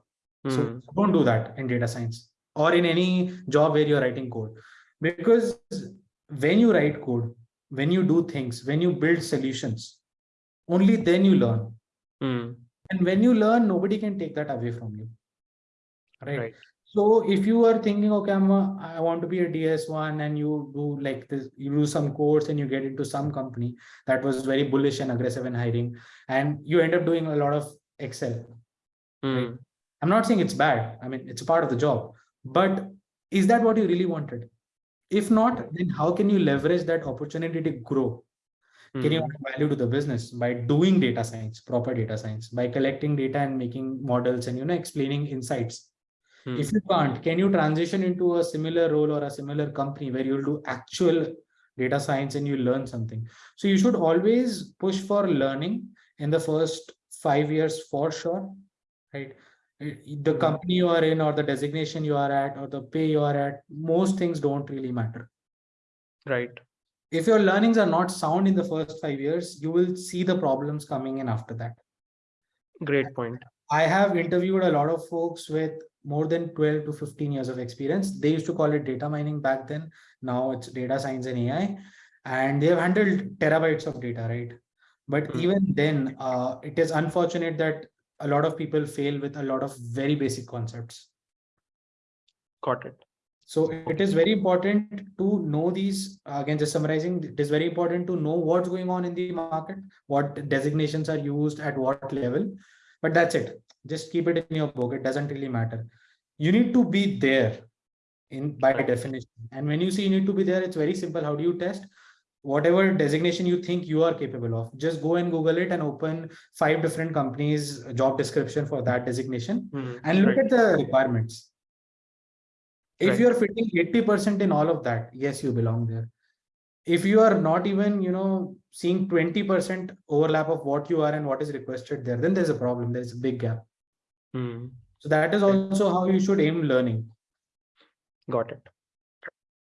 so hmm. don't do that in data science or in any job where you're writing code. Because when you write code, when you do things, when you build solutions, only then you learn. Mm. And when you learn, nobody can take that away from you. Right. right. So if you are thinking, okay, I'm a, I want to be a DS1 and you do like this, you do some course and you get into some company that was very bullish and aggressive in hiring and you end up doing a lot of Excel. Mm. Right? I'm not saying it's bad. I mean, it's a part of the job, but is that what you really wanted? If not, then how can you leverage that opportunity to grow? Can you hmm. add value to the business by doing data science, proper data science, by collecting data and making models and, you know, explaining insights? Mm. If you can't, can you transition into a similar role or a similar company where you'll do actual data science and you learn something? So you should always push for learning in the first five years for sure, right? the company you are in or the designation you are at or the pay you are at most things don't really matter right if your learnings are not sound in the first five years you will see the problems coming in after that great point i have interviewed a lot of folks with more than 12 to 15 years of experience they used to call it data mining back then now it's data science and ai and they have handled terabytes of data right but mm. even then uh, it is unfortunate that a lot of people fail with a lot of very basic concepts. Got it. So it is very important to know these, again, just summarizing, it is very important to know what's going on in the market, what designations are used at what level, but that's it. Just keep it in your book. It doesn't really matter. You need to be there in by definition. And when you see you need to be there, it's very simple. How do you test? whatever designation you think you are capable of just go and google it and open five different companies job description for that designation mm, and look right. at the requirements if right. you're fitting 80 percent in all of that yes you belong there if you are not even you know seeing 20 percent overlap of what you are and what is requested there then there's a problem there's a big gap mm. so that is also how you should aim learning got it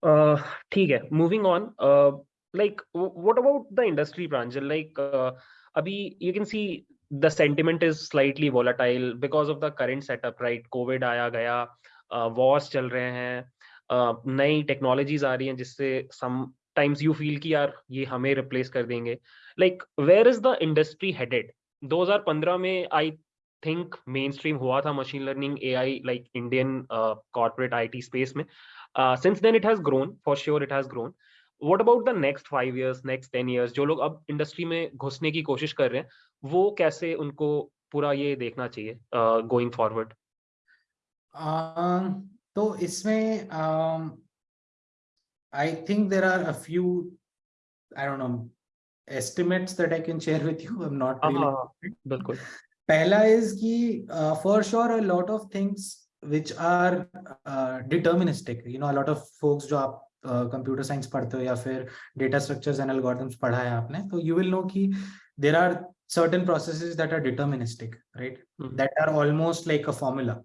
uh okay moving on uh like what about the industry Pranjal like uh, abhi you can see the sentiment is slightly volatile because of the current setup right covid आया गया uh, wars चल रहे हैं uh, नई technologies आ रही हैं जिससे times you feel ki yaar ye hame replace kar denge like where is the industry headed? 2015 mein i think mainstream हुआ था machine learning AI like Indian corporate IT space में। Since then it has grown for sure it has grown what about the next five years next ten years जो लोग अब industry में घुसने की कोशिश कर रहे हैं वो कैसे उनको पूरा ये देखना चाहिए going uh, forward uh, um, तो इसमें uh, I think there are a few I don't know, estimates that I can share with you. I'm not really. हाँ बिल्कुल Pehla is ki, uh, for sure a lot of things which are uh, deterministic. You know, a lot of folks जो आप uh, computer science पढ़ते हो या फिर data structures and algorithms पढ़ा है आपने, तो you will know कि there are certain processes that are deterministic, right? Mhm. That are almost like a formula.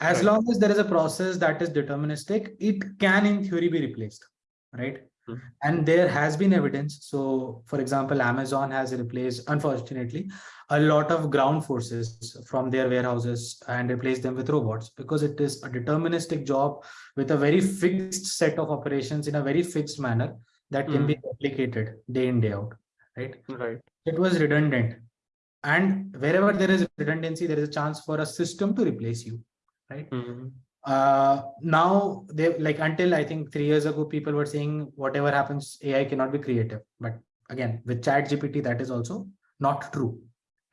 as Right. long as there is a process that is deterministic, it can in theory be replaced, right? Mhm. And there has been evidence. So for example, Amazon has replaced, unfortunately, a lot of ground forces from their warehouses and replaced them with robots because it is a deterministic job with a very fixed set of operations in a very fixed manner that can be replicated day in, day out, right? right It was redundant. And wherever there is redundancy, there is a chance for a system to replace you, right? Mhm. uh now they like until i think three years ago people were saying whatever happens ai cannot be creative but again with chat gpt that is also not true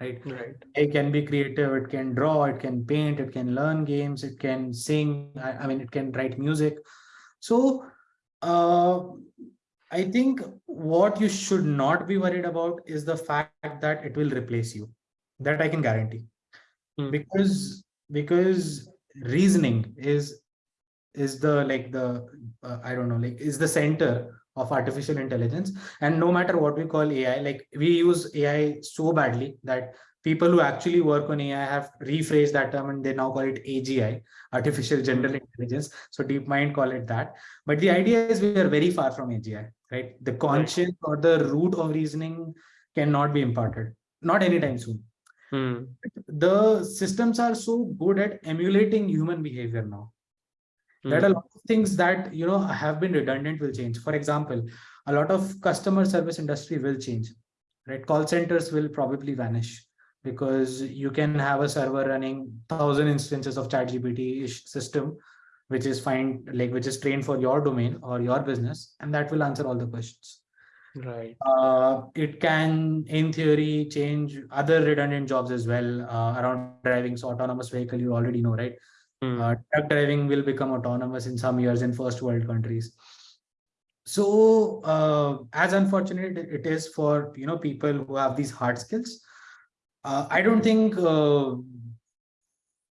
right right it can be creative it can draw it can paint it can learn games it can sing i, I mean it can write music so uh i think what you should not be worried about is the fact that it will replace you that i can guarantee Hmm. because because reasoning is is the like the uh, i don't know like is the center of artificial intelligence. And no matter what we call ai like we use ai so badly that people who actually work on ai have rephrased that term and they now call it agi artificial general intelligence. So deepmind call it that. But the idea is we are very far from agi right? The conscience or the root of reasoning cannot be imparted. Not anytime soon Hmm. the systems are so good at emulating human behavior now that a Hmm. lot of things that you know have been redundant will change for example a lot of customer service industry will change right call centers will probably vanish because you can have a server running thousand instances of chat gpt system which is fine like which is trained for your domain or your business and that will answer all the questions right uh, it can, in theory, change other redundant jobs as well uh, around driving. So autonomous vehicle, you already know, right? Hmm. Uh, truck driving will become autonomous in some years in first world countries. So uh, as unfortunate it is for you know people who have these hard skills, uh, I don't think uh,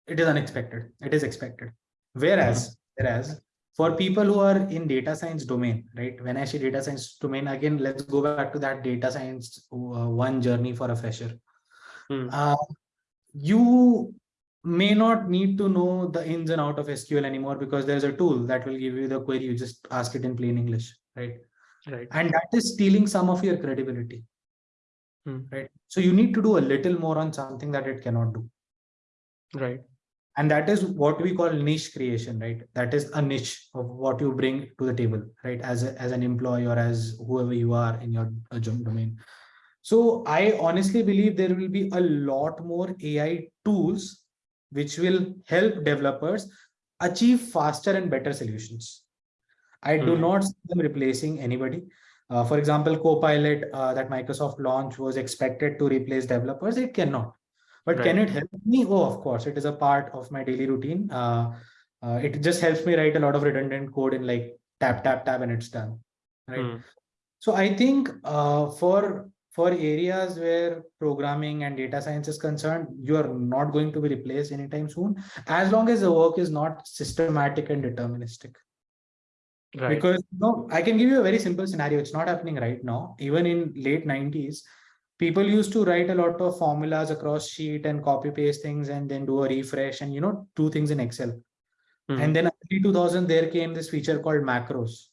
it is unexpected. It is expected. Whereas, whereas for people who are in data science domain, right? When I say data science domain, again, let's go back to that data science uh, one journey for a fresher. Hmm. Uh, you may not need to know the ins and out of SQL anymore because there's a tool that will give you the query. You just ask it in plain English, right? right And that is stealing some of your credibility, Hmm. right? So you need to do a little more on something that it cannot do. right and that is what we call niche creation right? That is a niche of what you bring to the table right? As a, as an employee or as whoever you are in your uh, domain. So i honestly believe there will be a lot more ai tools which will help developers achieve faster and better solutions. I do Hmm. not see them replacing anybody. Uh, for example copilot uh, that microsoft launched was expected to replace developers it cannot but can it help me? Oh, of course, it is a part of my daily routine. Uh, uh, it just helps me write a lot of redundant code in like tap, tap, tap, and it's done. Right. Hmm. So I think uh, for for areas where programming and data science is concerned, you are not going to be replaced anytime soon, as long as the work is not systematic and deterministic right because no i can give you a very simple scenario it's not happening right now even in late 90s people used to write a lot of formulas across sheet and copy paste things and then do a refresh and you know do things in excel. Hmm. and then early 2000 there came this feature called macros.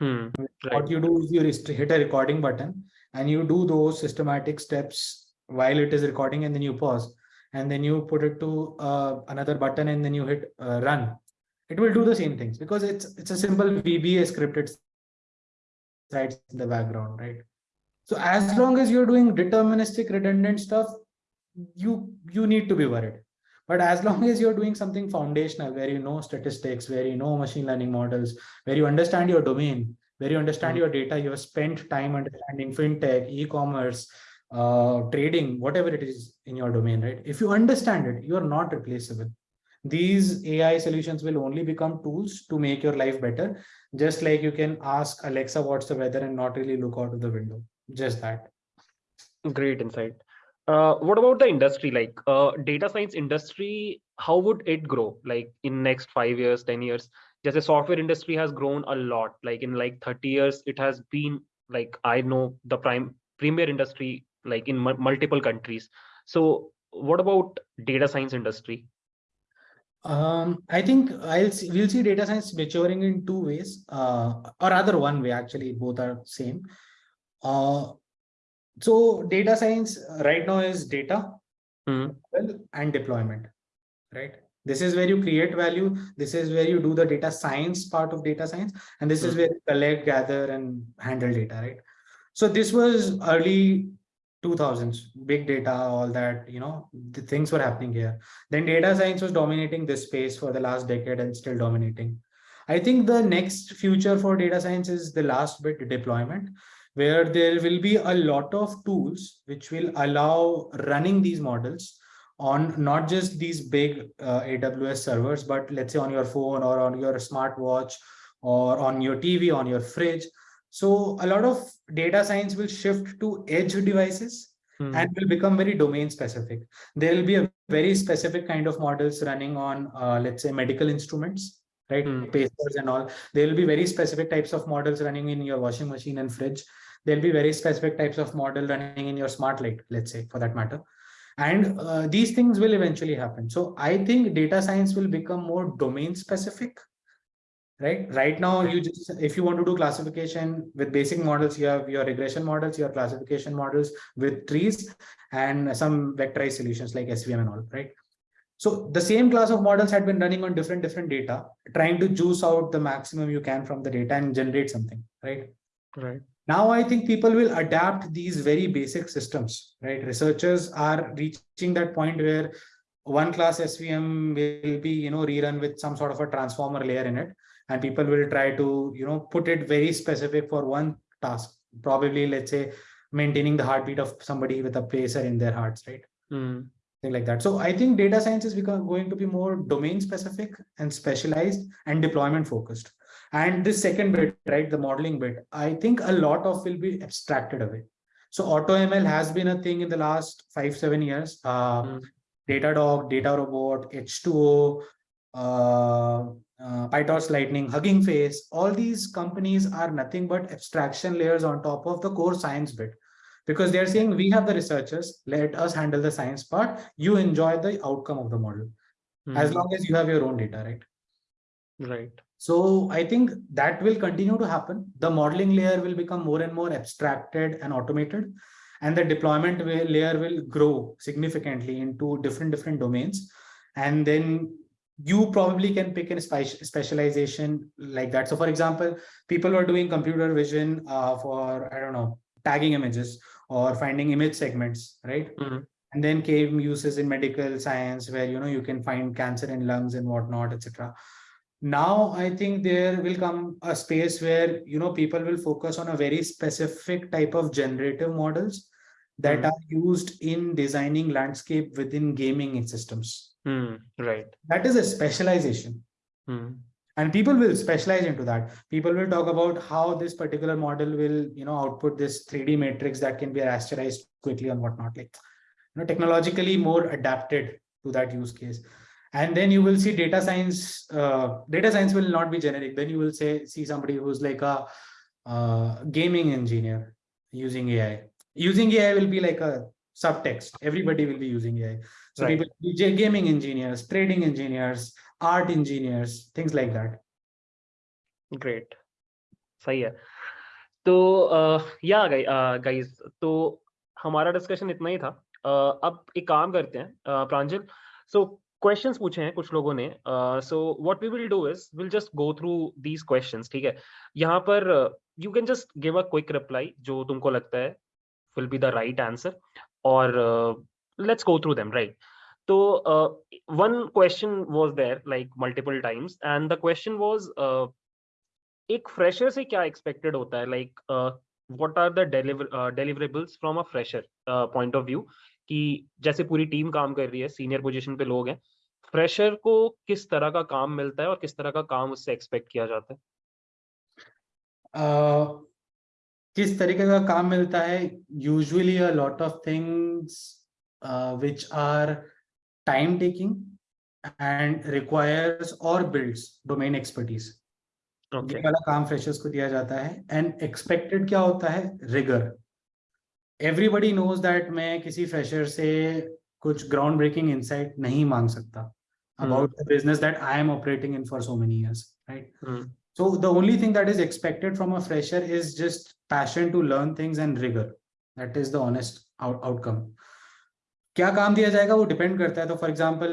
Hmm. what you do is you hit a recording button and you do those systematic steps while it is recording and then you pause. And then you put it to uh, another button and then you hit uh, run. It will do the same things because it's it's a simple VBA scripted sites in the background right so as long as you're doing deterministic redundant stuff you you need to be worried but as long as you're doing something foundational where you know statistics where you know machine learning models where you understand your domain where you understand Mhm. your data you have spent time understanding fintech e-commerce uh, trading whatever it is in your domain right if you understand it you are not replaceable these AI solutions will only become tools to make your life better. Just like you can ask Alexa what's the weather and not really look out of the window. Just that. Great insight. Uh, what about the industry? Like uh, data science industry, how would it grow? Like in next five years, ten years? Just the software industry has grown a lot. Like in like thirty years, it has been like I know the prime premier industry like in multiple countries. So what about data science industry? Um, I think I'll see, we'll see data science maturing in two ways, uh, or rather one way. Actually, both are same. Uh, so data science right now is data mm. and deployment, right? This is where you create value. This is where you do the data science part of data science, and this mm. is where you collect, gather, and handle data, right? So this was early 2000s big data all that you know the things were happening here then data science was dominating this space for the last decade and still dominating i think the next future for data science is the last bit deployment where there will be a lot of tools which will allow running these models on not just these big uh, aws servers but let's say on your phone or on your smartwatch or on your tv on your fridge so a lot of data science will shift to edge devices hmm. and will become very domain specific. There will be a very specific kind of models running on, uh, let's say, medical instruments, right? Hmm. Pacers and all. There will be very specific types of models running in your washing machine and fridge. There'll be very specific types of model running in your smart light, let's say, for that matter. And uh, these things will eventually happen. So I think data science will become more domain specific right? Right now you just if you want to do classification with basic models you have your regression models your classification models with trees and some vectorized solutions like svm and all right? So the same class of models had been running on different different data trying to juice out the maximum you can from the data and generate something right? Right now i think people will adapt these very basic systems right? Researchers are reaching that point where one class svm will be you know rerun with some sort of a transformer layer in it and people will try to you know put it very specific for one task probably let's say maintaining the heartbeat of somebody with a pacer in their hearts right? Mm. thing like that. So i think data science is become, going to be more domain specific and specialized and deployment focused and this second bit right the modeling bit i think a lot of will be abstracted away so AutoML has been a thing in the last five seven years uh, mm. datadog DataRobot h2o uh, uh, PyTorch Lightning, Hugging Face, all these companies are nothing but abstraction layers on top of the core science bit. Because they're saying we have the researchers, let us handle the science part. You enjoy the outcome of the model. Mm. As long as you have your own data, right? Right. So I think that will continue to happen. The modeling layer will become more and more abstracted and automated. And the deployment layer will grow significantly into different, different domains. And then you probably can pick a specialization like that. So for example, people are doing computer vision uh, for, I don't know, tagging images or finding image segments, right? Mm -hmm. And then came uses in medical science where, you know, you can find cancer in lungs and whatnot, etc. Now, I think there will come a space where, you know, people will focus on a very specific type of generative models that mm are used in designing landscape within gaming systems Mm, right. That is a specialization. Mm. And people will specialize into that. People will talk about how this particular model will, you know, output this 3D matrix that can be rasterized quickly and whatnot. Like, you know, technologically more adapted to that use case. And then you will see data science. Uh, data science will not be generic. Then you will say see somebody who's like a uh, gaming engineer using AI. Using AI will be like a subtext. Everybody will be using AI. So right. people be gaming engineers, trading engineers, art engineers, things like that. Great. सही है तो या guys तो हमारा discussion इतना ही था uh, अब एक काम करते हैं प्रांजल सो क्वेश्चंस पूछे हैं कुछ लोगों ने। So what we will do is will just go through these questions ठीक है? यहाँ पर you can just give a quick reply जो तुमको लगता है will be the right answer और through them right? so uh, one question was there like multiple times and the question was uh, एक फ्रेशर से क्या एक्सपेक्टेड होता है? Like what are the deliverables from a fresher point of view कि जैसे पूरी team काम कर रही है सीनियर पोजीशन पे लोग हैं फ्रेशर को किस तरह का काम मिलता है और किस तरह का काम उससे एक्सपेक्ट किया जाता है? uh, किस तरीके का काम मिलता है? Usually a lot of things which are time taking and requires और बिल्ड्स डोमेन एक्सपर्टीज ये वाला काम फ्रेशर्स को दिया जाता है। एंड एक्सपेक्टेड क्या होता है? रिगर एवरीबडी नोज़ दैट मैं किसी फ्रेशर से कुछ ग्राउंड ब्रेकिंग इनसाइट नहीं मांग सकता about the business that I am operating in for so many years right so the only thing that is expected from a fresher is just passion to learn things and rigour that is the honest outcome क्या काम दिया जाएगा वो depend करता है। तो for example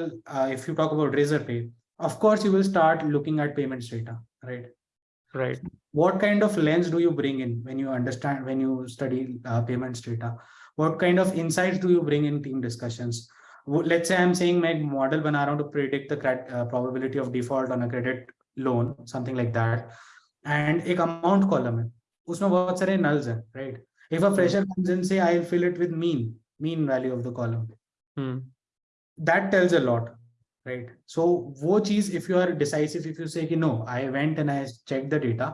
if you talk about Razorpay of course you will start looking at payments data right right what kind of lens do you bring in when you understand when you study uh, payments data? What kind of insights do you bring in team discussions? Let's say i'm saying my model when i want to predict the uh, probability of default on a credit loan something like that and a amount column usme bahut sare nulls hain right? If a fresher hmm. comes in say i'll fill it with mean mean value of the column. Hmm. that tells a lot right? So wo cheez if you are decisive if you say ki no i went and i checked the data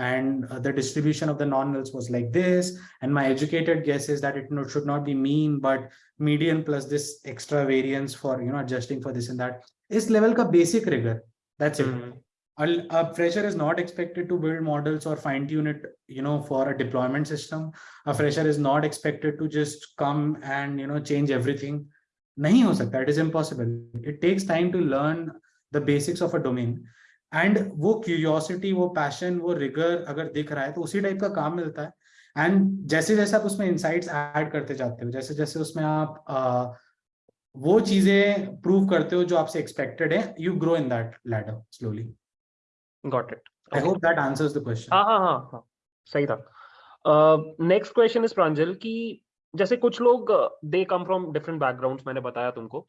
and uh, the distribution of the non-nulls was like this. And my educated guess is that it should not be mean but median plus this extra variance for you know adjusting for this and that is level ka basic rigor. That's mm -hmm. it mm-hmm. a, a fresher is not expected to build models or fine tune it you know for a deployment system. A fresher is not expected to just come and you know change everything. Nahi ho sakta. It is impossible. It takes time to learn the basics of a domain. And वो curiosity वो passion वो rigour अगर दिख रहा है तो उसी type का काम मिलता है। एंड जैसे जैसे आप उसमें इंसाइट्स ऐड करते जाते हो जैसे जैसे उसमें आप uh, वो चीज़ें प्रूव करते हो जो आपसे एक्सपेक्टेड है you grow in that ladder slowly got it I. Hope that answers the question हाँ हाँ हाँ सही था। नेक्स्ट क्वेश्चन इज़ प्रांजल कि जैसे कुछ लोग they come from different backgrounds मैंने बताया तुमको।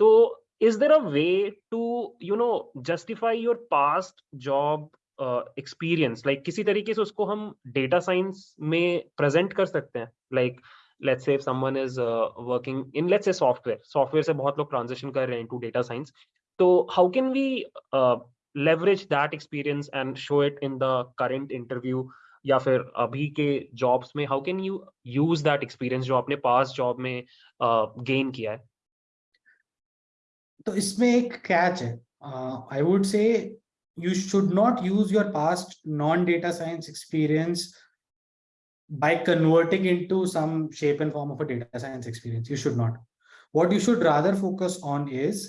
तो is there a way to you know justify your past job experience uh, like like, किसी तरीके से उसको हम डेटा साइंस में प्रेजेंट कर सकते हैं? Like let's say someone is working in let's say software software से बहुत लोग ट्रांजिशन कर रहे हैं टू डेटा साइंस तो how can we leverage that experience and show it in the current interview या फिर अभी के जॉब्स में? How can you use that experience जो आपने पास जॉब में गेन uh, किया है? तो इसमें एक कैच है। I would say you should not use your past non data science experience by converting into some shape and form of a data science experience you should not what you should rather focus on is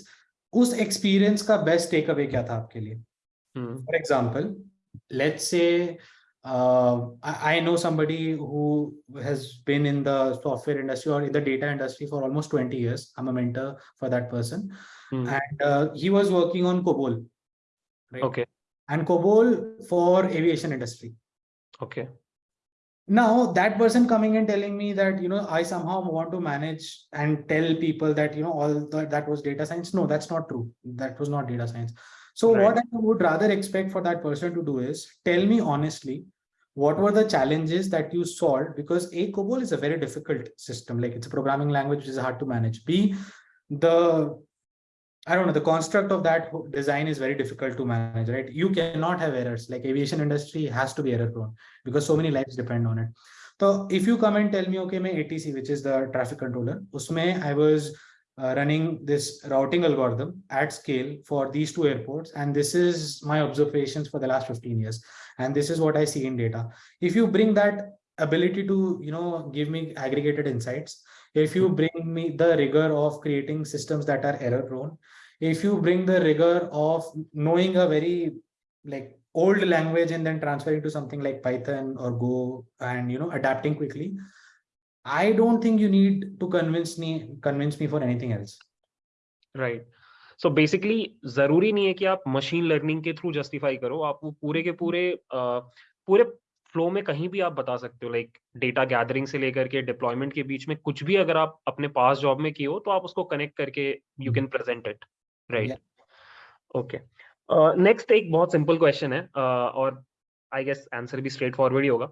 उस experience का best takeaway क्या था आपके लिए? For example let say I know someone who has in the software industry और in the data industry for almost twenty years I mentor for that person Hmm. and uh, he was working on COBOL, right? okay And COBOL for aviation industry. okay Now that person coming and telling me that you know I somehow want to manage and tell people that you know all that that was data science. No, that's not true. That was not data science. So Right. what I would rather expect for that person to do is tell me honestly what were the challenges that you solved because a COBOL is a very difficult system. Like it's a programming language which is hard to manage. B the I don't know, the construct of that design is very difficult to manage, right? You cannot have errors. Like aviation industry has to be error prone because so many lives depend on it. So if you come and tell me, okay, my ATC, which is the traffic controller, usme I was uh, running this routing algorithm at scale for these two airports. And this is my observations for the last 15 years. And this is what I see in data. If you bring that ability to, you know, give me aggregated insights, if you bring me the rigor of creating systems that are error prone, if you bring the rigor of knowing a very like old language and then transferring to something like python or go and you know adapting quickly i don't think you need to convince me convince me for anything else right so basically जरूरी नहीं है कि आप machine learning के through justify करो आप वो पूरे के पूरे अ, पूरे फ्लो में कहीं भी आप बता सकते हो लाइक डेटा गैदरिंग से लेकर के डिप्लॉयमेंट के बीच में कुछ भी अगर आप अपने पास जॉब में किए हो तो आप उसको कनेक्ट करके you can present it right okay next एक बहुत सिंपल क्वेश्चन है अ, और आई गेस आंसर भी स्ट्रेट फॉरवर्ड ही होगा.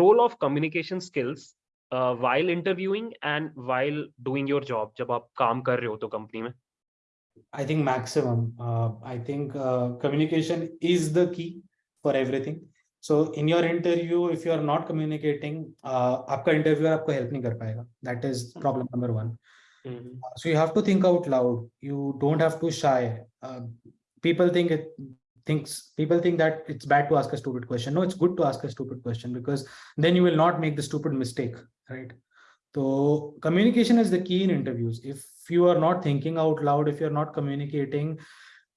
Role of communication skills while interviewing and while doing your job जब आप काम कर रहे हो तो कंपनी में? I think maximum. Uh, I think uh, communication is the key for everything. So in your interview, if you are not communicating, uh, आपका interviewer आपको help नहीं कर पाएगा. That is problem number one. Mhm. Uh, So you have to think out loud. You don't have to shy. Uh, people think it thinks people think that it's bad to ask a stupid question. No, it's good to ask a stupid question because then you will not make the stupid mistake, right? So communication is the key in interviews. If you are not thinking out loud, if you're not communicating,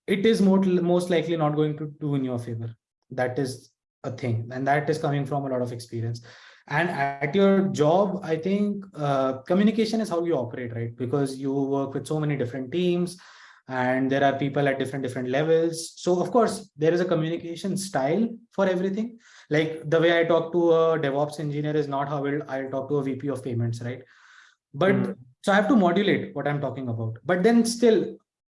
it is more, most likely not going to do in your favor. That is a thing. And that is coming from a lot of experience. And at your job, I think uh, communication is how you operate, right? Because you work with so many different teams and there are people at different different levels. So of course, there is a communication style for everything. Like the way I talk to a DevOps engineer is not how I'll, talk to a VP of payments, right? But Mm. so I have to modulate what I'm talking about. But then still,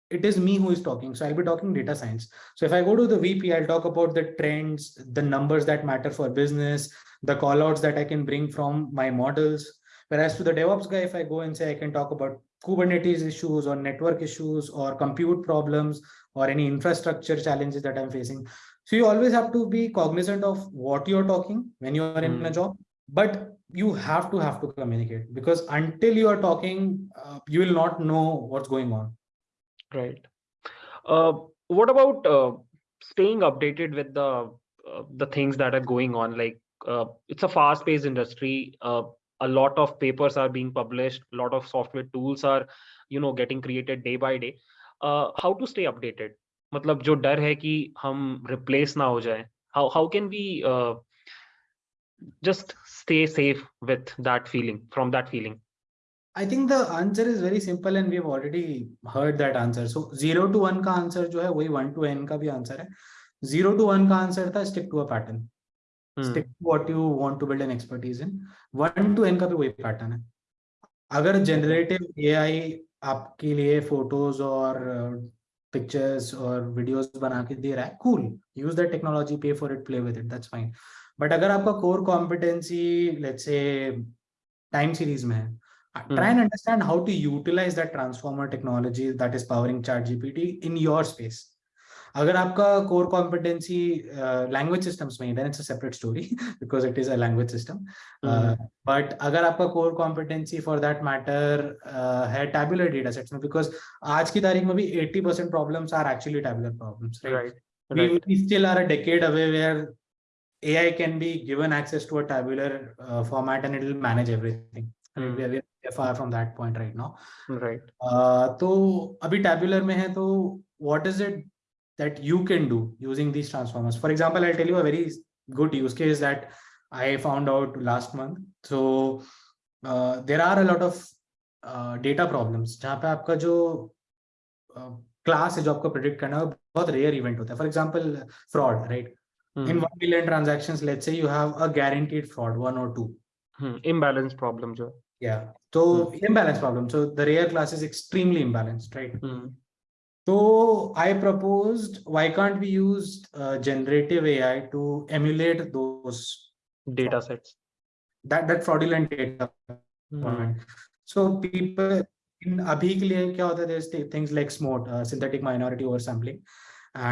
it is me who is talking. So I'll be talking data science. So if I go to the VP, I'll talk about the trends, the numbers that matter for business, the callouts that I can bring from my models. Whereas to the DevOps guy, if I go and say I can talk about Kubernetes issues or network issues or compute problems or any infrastructure challenges that I'm facing. So you always have to be cognizant of what you're talking when you are in a Hmm. job, but you have to have to communicate because until you are talking, uh, you will not know what's going on. Right. Uh, what about uh, staying updated with the uh, the things that are going on? Like uh, it's a fast-paced industry. Uh, a lot of papers are being published. A lot of software tools are, you know, getting created day by day. Uh, how to stay updated? मतलब जो डर है कि हम replace ना हो जाए. How how can we uh, just stay safe with that feeling from that I think the answer is very simple and we have already heard that answer so zero to one का answer जो है वही one to N का भी answer है। Zero to one का answer था stick to a pattern stick to what you want to build an expertise in one to N का भी वही पैटर्न है। अगर जनरेटिव एआई आपके लिए फ़ोटोज़ और पिक्चर्स और वीडियोस बना के दे रहा है कूल यूज़ दैट टेक्नोलॉजी पे for it play with it that's fine but अगर आपका core competency let's say time series में है try and understand how to utilize that transformer technology that is powering chat gpt in your space अगर आपका core competency uh, language systems में है, then it's a separate story because it is a language system uh, but अगर आपका core competency for that matter uh, है tabular data sets में because आज की तारीख में भी 80% problems are actually tabular problems right, Right. We, Right. we still are a decade away where AI can be given access to a tabular uh, format and it will manage everything. I mean, we are, we are Far from that point right now. Right. Uh, तो अभी tabular में है तो what is it that you can do using these transformers? For example, I'll tell you a very good use case that I found out last month. So uh, there are a lot of uh, data problems जहाँ पे आपका जो class है जो आपको predict करना है बहुत रेयर इवेंट होता है for example fraud right Hmm. in 1 million transactions let's say you have a guaranteed fraud one or two Hmm. Imbalance problem जो है. Yeah so imbalance problem so the rare class is extremely imbalanced right Hmm. so i proposed why can't we use uh, generative ai to emulate those Data sets. that that fraudulent data Hmm. point. so people in abhi ke liye kya hota hai there's th- things like SMOTE uh, synthetic minority oversampling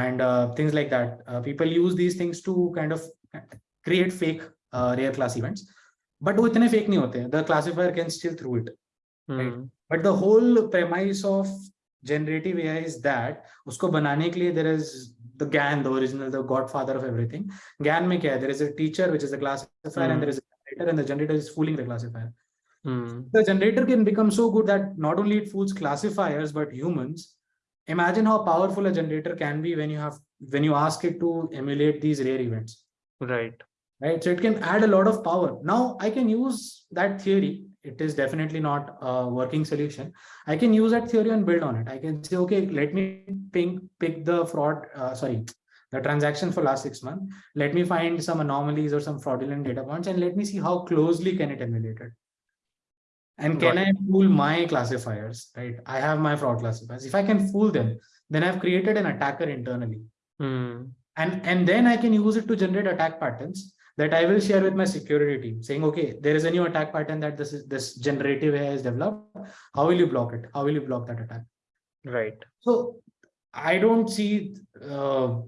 and uh, things like that uh, people use these things to kind of create fake uh, rare class events but वो इतने fake नहीं होते हैं the classifier can still through it Hmm. but the whole premise of generative AI is that उसको बनाने के लिए there is the GAN the original the godfather of everything GAN में क्या है there is a teacher which is a classifier and Hmm. there is a generator and the generator is fooling the classifier Hmm. the generator can become so good that not only it fools classifiers but humans imagine how powerful a generator can be when you have when you ask it to emulate these rare events Right. Right so it can add a lot of power now i can use that theory it is definitely not a working solution i can use that theory and build on it i can say okay let me pick pick the fraud uh, sorry the transaction for last six months let me find some anomalies or some fraudulent data points and let me see how closely can it emulate it and can Got I fool my classifiers? Right. I have my fraud classifiers. If I can fool them, then I've created an attacker internally. Hmm. And, and then I can use it to generate attack patterns that I will share with my security team saying, okay, there is a new attack pattern that this is this generative AI has developed. How will you block it? How will you block that attack? Right. So I don't see uh,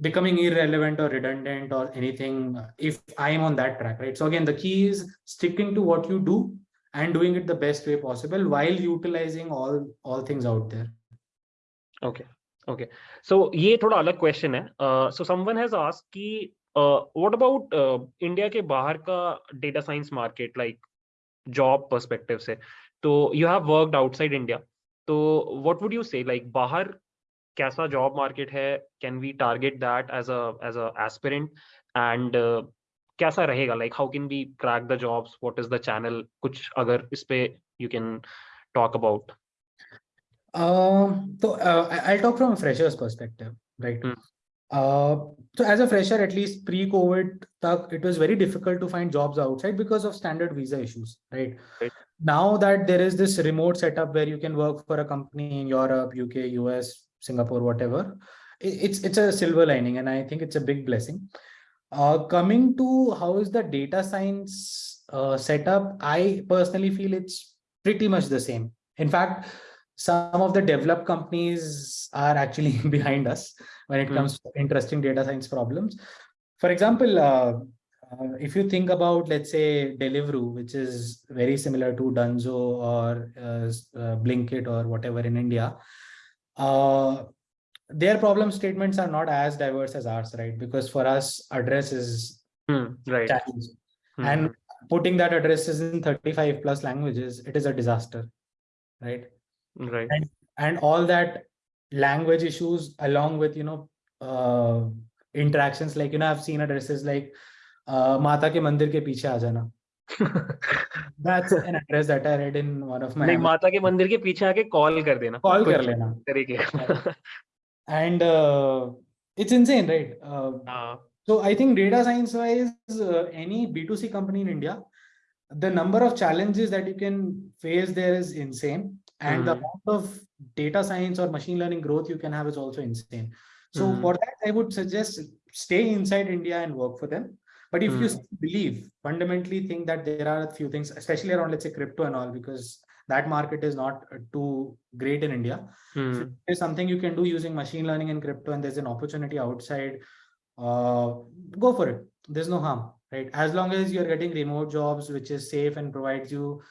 becoming irrelevant or redundant or anything if I'm on that track, right? So again, the key is sticking to what you do and doing it the best way possible while utilizing all all things out there. Okay. Okay. So ये थोड़ा अलग question है. Uh, so someone has asked कि What about India के बाहर का data science market like job perspective से? तो you have worked outside India तो what would you say like बाहर कैसा जॉब मार्केट है? Can we target that as a as a aspirant and कैसा रहेगा? Like how can we crack the jobs what is the channel कुछ अगर इस पे यू कैन टॉक अबाउट तो I talk from freshers perspective right a fresher's perspective, right? Uh, so as a fresher, at least pre-COVID, it was very difficult to find jobs outside because of standard visa issues, right? Right. Now that there is this remote setup where you can work for a company in Europe, UK, US, Singapore, whatever, it's it's a silver lining, and I think it's a big blessing. Uh, coming to how is the data science uh, setup, I personally feel it's pretty much the same. In fact, some of the developed companies are actually behind us when it Hmm. comes to interesting data science problems. For example, uh, uh, if you think about, let's say, Deliveroo, which is very similar to Dunzo or uh, uh, Blinkit or whatever in India, uh, their problem statements are not as diverse as ours, right? Because for us, address is Hmm, right. challenge. Hmm, And putting that addresses in 35 plus languages, it is a disaster, right? right. and all that language issues along with you know uh, interactions like you know i've seen addresses like uh, mata ke mandir ke piche aa jana that's an address that i read in one of my नहीं माता के मंदिर के पीछे आके call कर देना call कुछ kar lena तरीके and uh, it's insane right uh, हाँ, So I think data science wise, uh, any B2C company in India, the number of challenges that you can face there is insane. And mm. the Mhm. amount of data science or machine learning growth you can have is also insane. So mm. for that, I would suggest stay inside India and work for them. But if mm. you hmm. believe, fundamentally think that there are a few things, especially around, let's say, crypto and all, because that market is not uh, too great in India. Mm. So there's something you can do using machine learning and crypto, and there's an opportunity outside, uh, go for it. There's no harm, right? As long as you're getting remote jobs, which is safe and provides you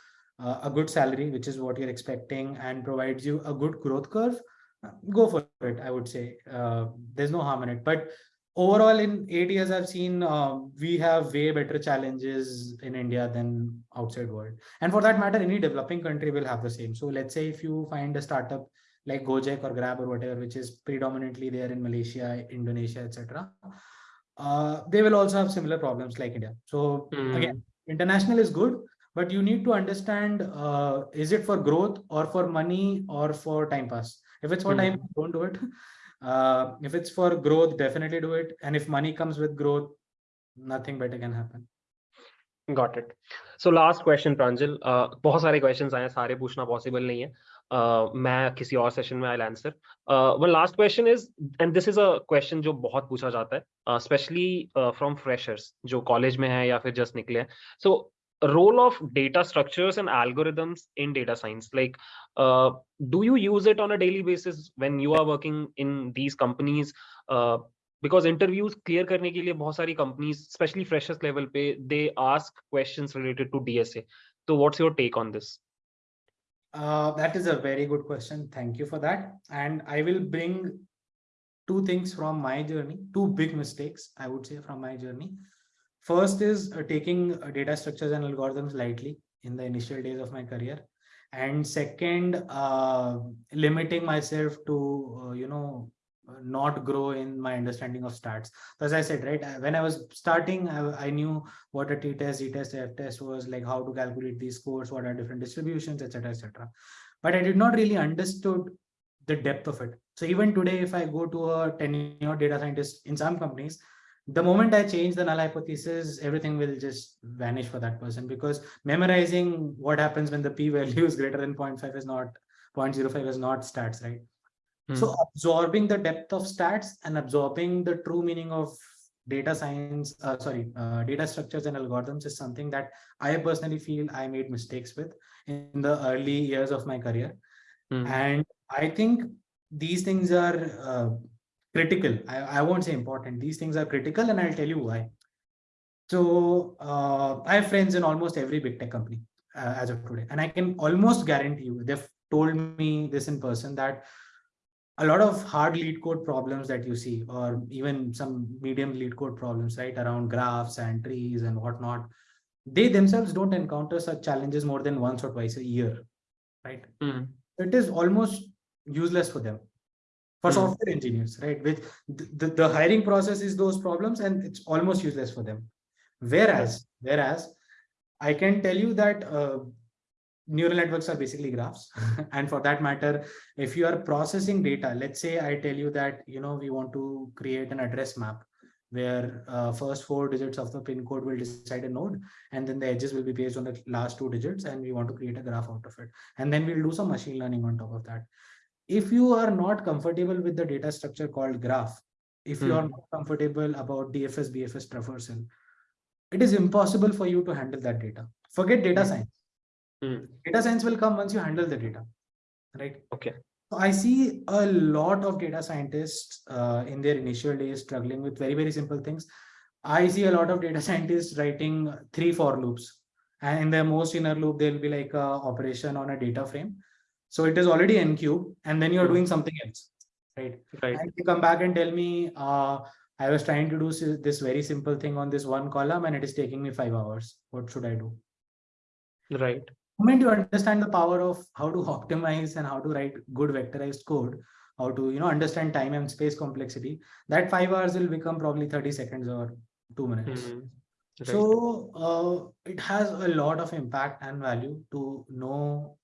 uh, a good salary, which is what you're expecting and provides you a good growth curve, uh, go for it, I would say. Uh, there's no harm in it. But overall, in eight years, I've seen uh, we have way better challenges in India than outside world. And for that matter, any developing country will have the same. So let's say if you find a startup like Gojek or Grab or whatever, which is predominantly there in Malaysia, Indonesia, etc. Uh, they will also have similar problems like India. So mm. again, international is good, but you need to understand: uh, is it for growth or for money or for time pass? If it's for time, Mhm. don't do it. Uh, if it's for growth, definitely do it. And if money comes with growth, nothing better can happen. Got it. So last question Pranjal uh, बहुत सारे questions आए हैं सारे पूछना possible नहीं है uh, मैं किसी और session में I'll answer uh, one last question is and this is a question जो बहुत पूछा जाता है uh, especially uh, from freshers जो college में है या फिर just निकले हैं so role of data structures and algorithms in data science like uh, do you use it on a daily basis when you are working in these companies uh, because interviews clear करने के लिए बहुत सारी companies especially freshers level पे they ask questions related to DSA so what's your take on this Uh, that is a very good question. Thank you for that. And I will bring two things from my journey, two big mistakes, I would say, from my journey. First is uh, taking uh, data structures and algorithms lightly in the initial days of my career. And second, uh, limiting myself to, uh, you know, uh, not grow in my understanding of stats. As I said, right, when I was starting, I, I knew what a t-test, z-test, f-test was, like how to calculate these scores, what are different distributions, etc., etc. But I did not really understood the depth of it. So even today, if I go to a tenured data scientist in some companies, the moment I change the null hypothesis, everything will just vanish for that person because memorizing what happens when the p-value is greater than 0.5 is not 0.05 is not stats, right? So Hmm. absorbing the depth of stats and absorbing the true meaning of data science, uh, sorry, uh, data structures and algorithms is something that I personally feel I made mistakes with in the early years of my career. Hmm. And I think these things are uh, critical. I, I won't say important. These things are critical, and I'll tell you why. So uh, I have friends in almost every big tech company uh, as of today, and I can almost guarantee you they've told me this in person that a lot of hard LeetCode problems that you see, or even some medium LeetCode problems, right, around graphs and trees and whatnot, they themselves don't encounter such challenges more than once or twice a year, right? Hmm. It is almost useless for them for Hmm. software engineers, right? With the, the, the hiring process is those problems and it's almost useless for them. Whereas, whereas I can tell you that uh, neural networks are basically graphs. and for that matter, if you are processing data, let's say I tell you that, you know, we want to create an address map where uh, first four digits of the pin code will decide a node and then the edges will be based on the last two digits and we want to create a graph out of it. And then we'll do some machine learning on top of that. If you are not comfortable with the data structure called graph, if you are Hmm. not comfortable about DFS, BFS traversal, it is impossible for you to handle that data. Forget data Hmm. science. Hmm. Data science will come once you handle the data, right? Okay. So I see a lot of data scientists uh, in their initial days struggling with very, very simple things. I see a lot of data scientists writing three for loops. And in the most inner loop, there'll be like a operation on a data frame. So it is already n cube, and then you're Hmm. doing something else, right? Right. And you come back and tell me, uh, I was trying to do this very simple thing on this one column and it is taking me five hours. What should I do? Right. The moment you understand the power of how to optimize and how to write good vectorized code, how to you know understand time and space complexity, that five hours will become probably 30 seconds or two minutes. Hmm. Right. So uh, it has a lot of impact and value to know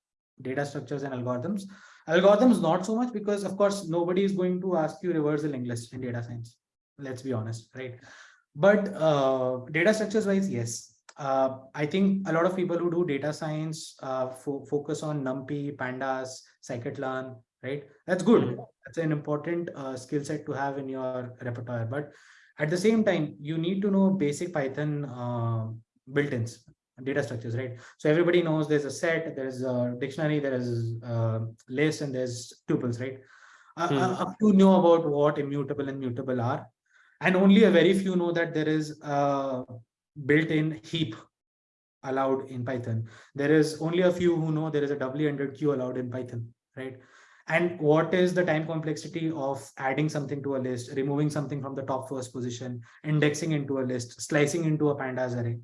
data structures and algorithms. Algorithms not so much because of course nobody is going to ask you reversal English in data science. Let's be honest, right? But uh, data structures wise, yes. Uh, I think a lot of people who do data science uh, fo focus on NumPy, Pandas, Scikit-learn, right? That's good. Mhm. That's an important uh, skill set to have in your repertoire. But at the same time, you need to know basic Python uh, built-ins, data structures, right? So everybody knows there's a set, there's a dictionary, there is a list, and there's tuples, right? Uh, Hmm. uh, up to know about what immutable and mutable are, and only a very few know that there is a built-in heap allowed in Python. There is only a few who know there is a doubly ended queue allowed in Python, right? And what is the time complexity of adding something to a list, removing something from the top first position, indexing into a list, slicing into a pandas array.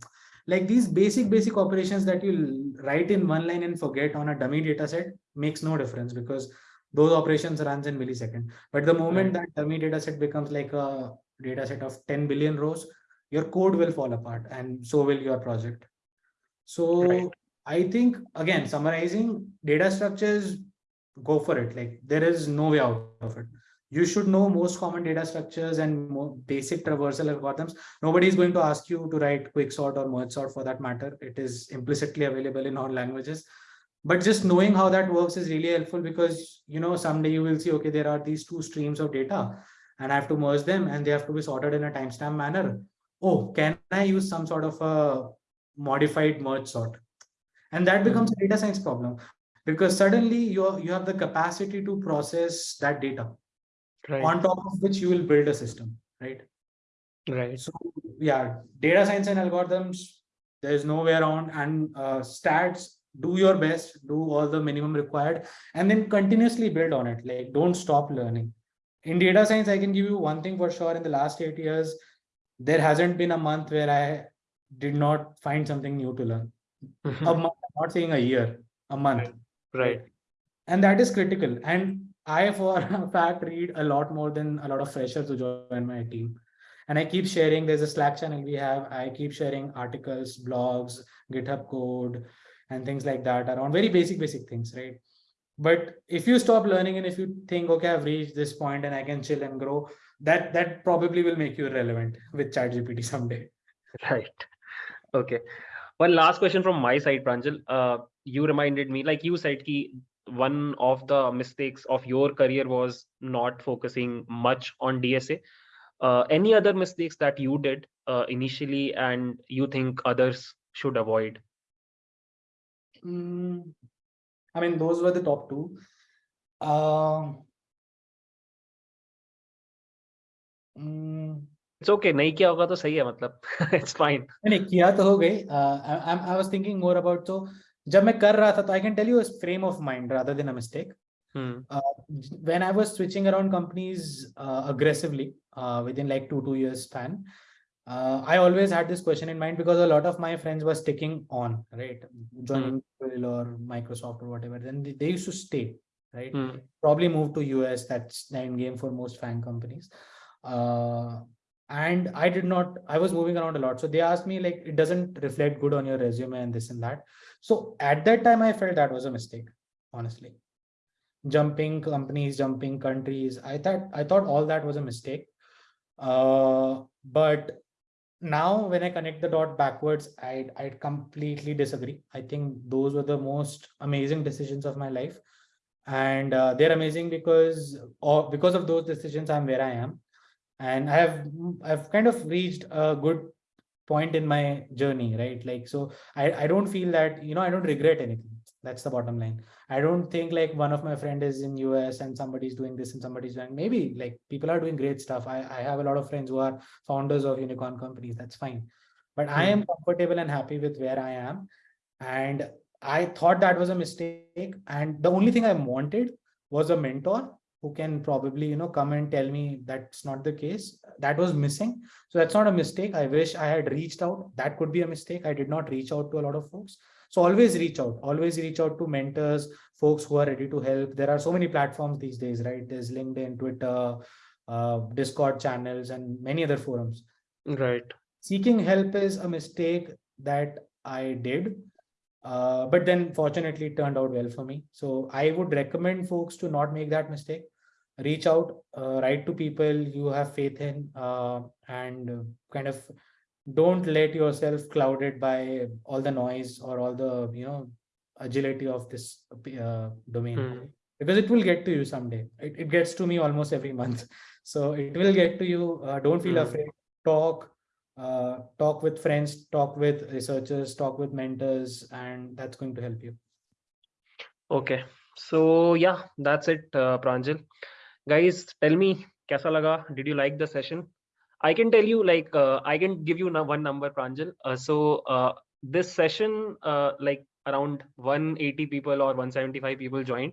Like these basic, basic operations that you write in one line and forget on a dummy data set makes no difference because those operations runs in millisecond. But the moment that dummy data set becomes like a data set of 10 billion rows, your code will fall apart and so will your project. So Right. I think again, summarizing data structures, go for it. Like there is no way out of it. You should know most common data structures and more basic traversal algorithms. Nobody is going to ask you to write quicksort or merge sort for that matter. It is implicitly available in all languages. But just knowing how that works is really helpful because you know someday you will see okay there are these two streams of data and I have to merge them and they have to be sorted in a timestamp manner. Oh, can I use some sort of a modified merge sort? And that hmm. becomes a data science problem because suddenly you you have the capacity to process that data Right. on top of which you will build a system, right? Right. So yeah, data science and algorithms, there's no way around and uh, stats, do your best, do all the minimum required and then continuously build on it. Like don't stop learning. In data science, I can give you one thing for sure in the last eight years, there hasn't been a month where I did not find something new to learn. A month, I'm not saying a year, a month. Right. And that is critical. And I, for a fact, read a lot more than a lot of freshers who join my team. And I keep sharing, there's a Slack channel we have. I keep sharing articles, blogs, GitHub code, and things like that around very basic, basic things, right? But if you stop learning and if you think, okay, I've reached this point and I can chill and grow, that that probably will make you irrelevant with ChatGPT someday. Right. Okay. One last question from my side, Pranjal. Uh, you reminded me, like you said, ki one of the mistakes of your career was not focusing much on DSA. Uh, any other mistakes that you did uh, initially and you think others should avoid? Mm, I mean, those were the top two. Um, mm, it's okay नहीं किया होगा तो सही है मतलब it's fine नहीं किया तो हो गई आई I was thinking more about तो जब मैं कर रहा था तो I can tell you frame of mind rather than a mistake when I was switching around companies uh, aggressively uh, within like two two years span, uh, I always had this question in mind because a lot of my friends were sticking on, right, joining Google or Microsoft or whatever. Then they, they used to stay, right, probably move to US. That's the end game for most fan companies. Uh, and I did not, I was moving around a lot. So they asked me like, it doesn't reflect good on your resume and this and that. So at that time, I felt that was a mistake, honestly. Jumping companies, jumping countries. I thought, I thought all that was a mistake. Uh, but now when I connect the dot backwards, I, I completely disagree. I think those were the most amazing decisions of my life. And uh, they're amazing because, or because of those decisions, I'm where I am and i have i've kind of reached a good point in my journey right? Like so i i don't feel that you know i don't regret anything. That's the bottom line. I don't think like one of my friend is in us and somebody's doing this and somebody's doing maybe like people are doing great stuff. I i have a lot of friends who are founders of unicorn companies. That's fine. But i am hmm. comfortable and happy with where i am. And i thought that was a mistake. And the only thing i wanted was a mentor who can probably you know come and tell me that's not the case. That was missing. So that's not a mistake. I wish i had reached out. That could be a mistake. I did not reach out to a lot of folks. So always reach out. Always reach out to mentors folks who are ready to help. There are so many platforms these days right? There's linkedin twitter uh, discord channels and many other forums. Right. Seeking help is a mistake that i did uh, but then fortunately it turned out well for me. So i would recommend folks to not make that mistake reach out uh, write to people you have faith in uh, and kind of don't let yourself clouded by all the noise or all the you know agility of this uh, domain. Mm. because it will get to you someday. It, it gets to me almost every month. So it will get to you uh, don't feel Mm. afraid. Talk uh, talk with friends talk with researchers talk with mentors and that's going to help you. Okay. So yeah that's it uh, pranjal guys tell me kaisa laga did you like the session? I can tell you like uh, i can give you one number pranjal. Uh, so uh, this session uh, like around 180 people or 175 people joined.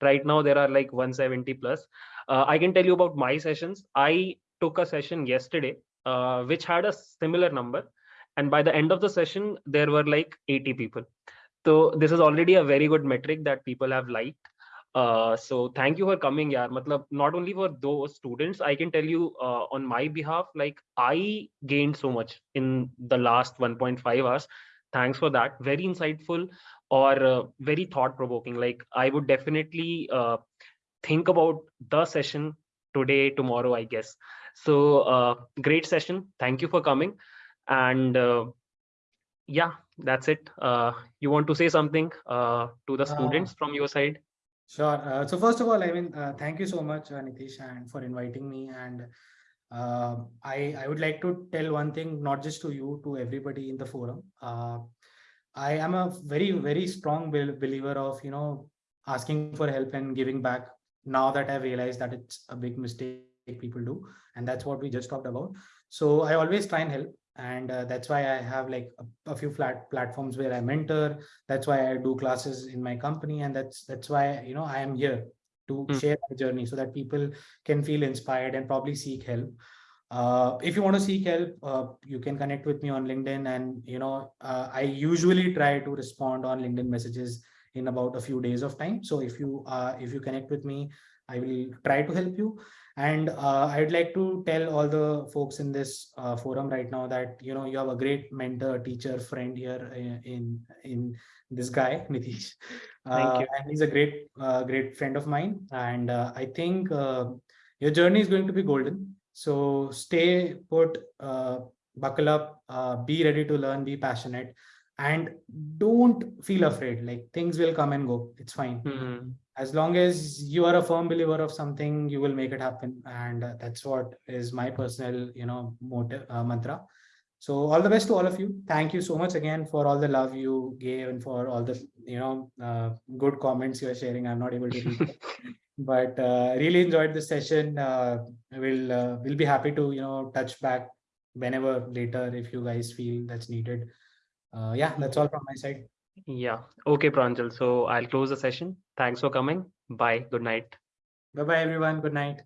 Right now there are like 170 plus. Uh, i can tell you about my sessions. I took a session yesterday uh, which had a similar number. And by the end of the session there were like 80 people. So this is already a very good metric that people have liked uh, so thank you for coming yaar. Matlab not only for those students i can tell you uh, on my behalf like i gained so much in the last 1.5 hours. Thanks for that. Very insightful or uh, very thought provoking like i would definitely uh, think about the session today tomorrow i guess. So uh, great session. Thank you for coming. And uh, yeah that's it. Uh, you want to say something uh, to the students from your side Sure. Uh, so first of all, I mean, uh, thank you so much, uh, Nitish, and for inviting me. And uh, I I would like to tell one thing, not just to you, to everybody in the forum. Uh, I am a very very strong bel- believer of you know asking for help and giving back. Now that I've realized that it's a big mistake people do, and that's what we just talked about. So I always try and help and uh, that's why i have like a, a few flat platforms where i mentor. That's why i do classes in my company. And that's that's why you know i am here to Mm. share my journey so that people can feel inspired and probably seek help. Uh, if you want to seek help uh, you can connect with me on linkedin. And you know uh, i usually try to respond on linkedin messages in about a few days of time. So if you uh, if you connect with me i will try to help you and uh, I'd like to tell all the folks in this uh, forum right now that you know you have a great mentor, teacher, friend here in in, in this guy Nitish, Thank uh, you. and he's a great uh, great friend of mine. And uh, I think uh, your journey is going to be golden. So stay put, uh, buckle up, uh, be ready to learn, be passionate, and don't feel afraid. Like things will come and go. It's fine Hmm. as long as you are a firm believer of something you will make it happen and uh, that's what is my personal you know motive uh, mantra so all the best to all of you thank you so much again for all the love you gave and for all the you know uh, good comments you are sharing i'm not able to read but uh, really enjoyed this session. Uh, we'll uh, we'll be happy to you know touch back whenever later if you guys feel that's needed. Uh, yeah, that's all from my side. Yeah. Okay, Pranjal. So I'll close the session. Thanks for coming. Bye. Good night. Bye bye everyone. Good night.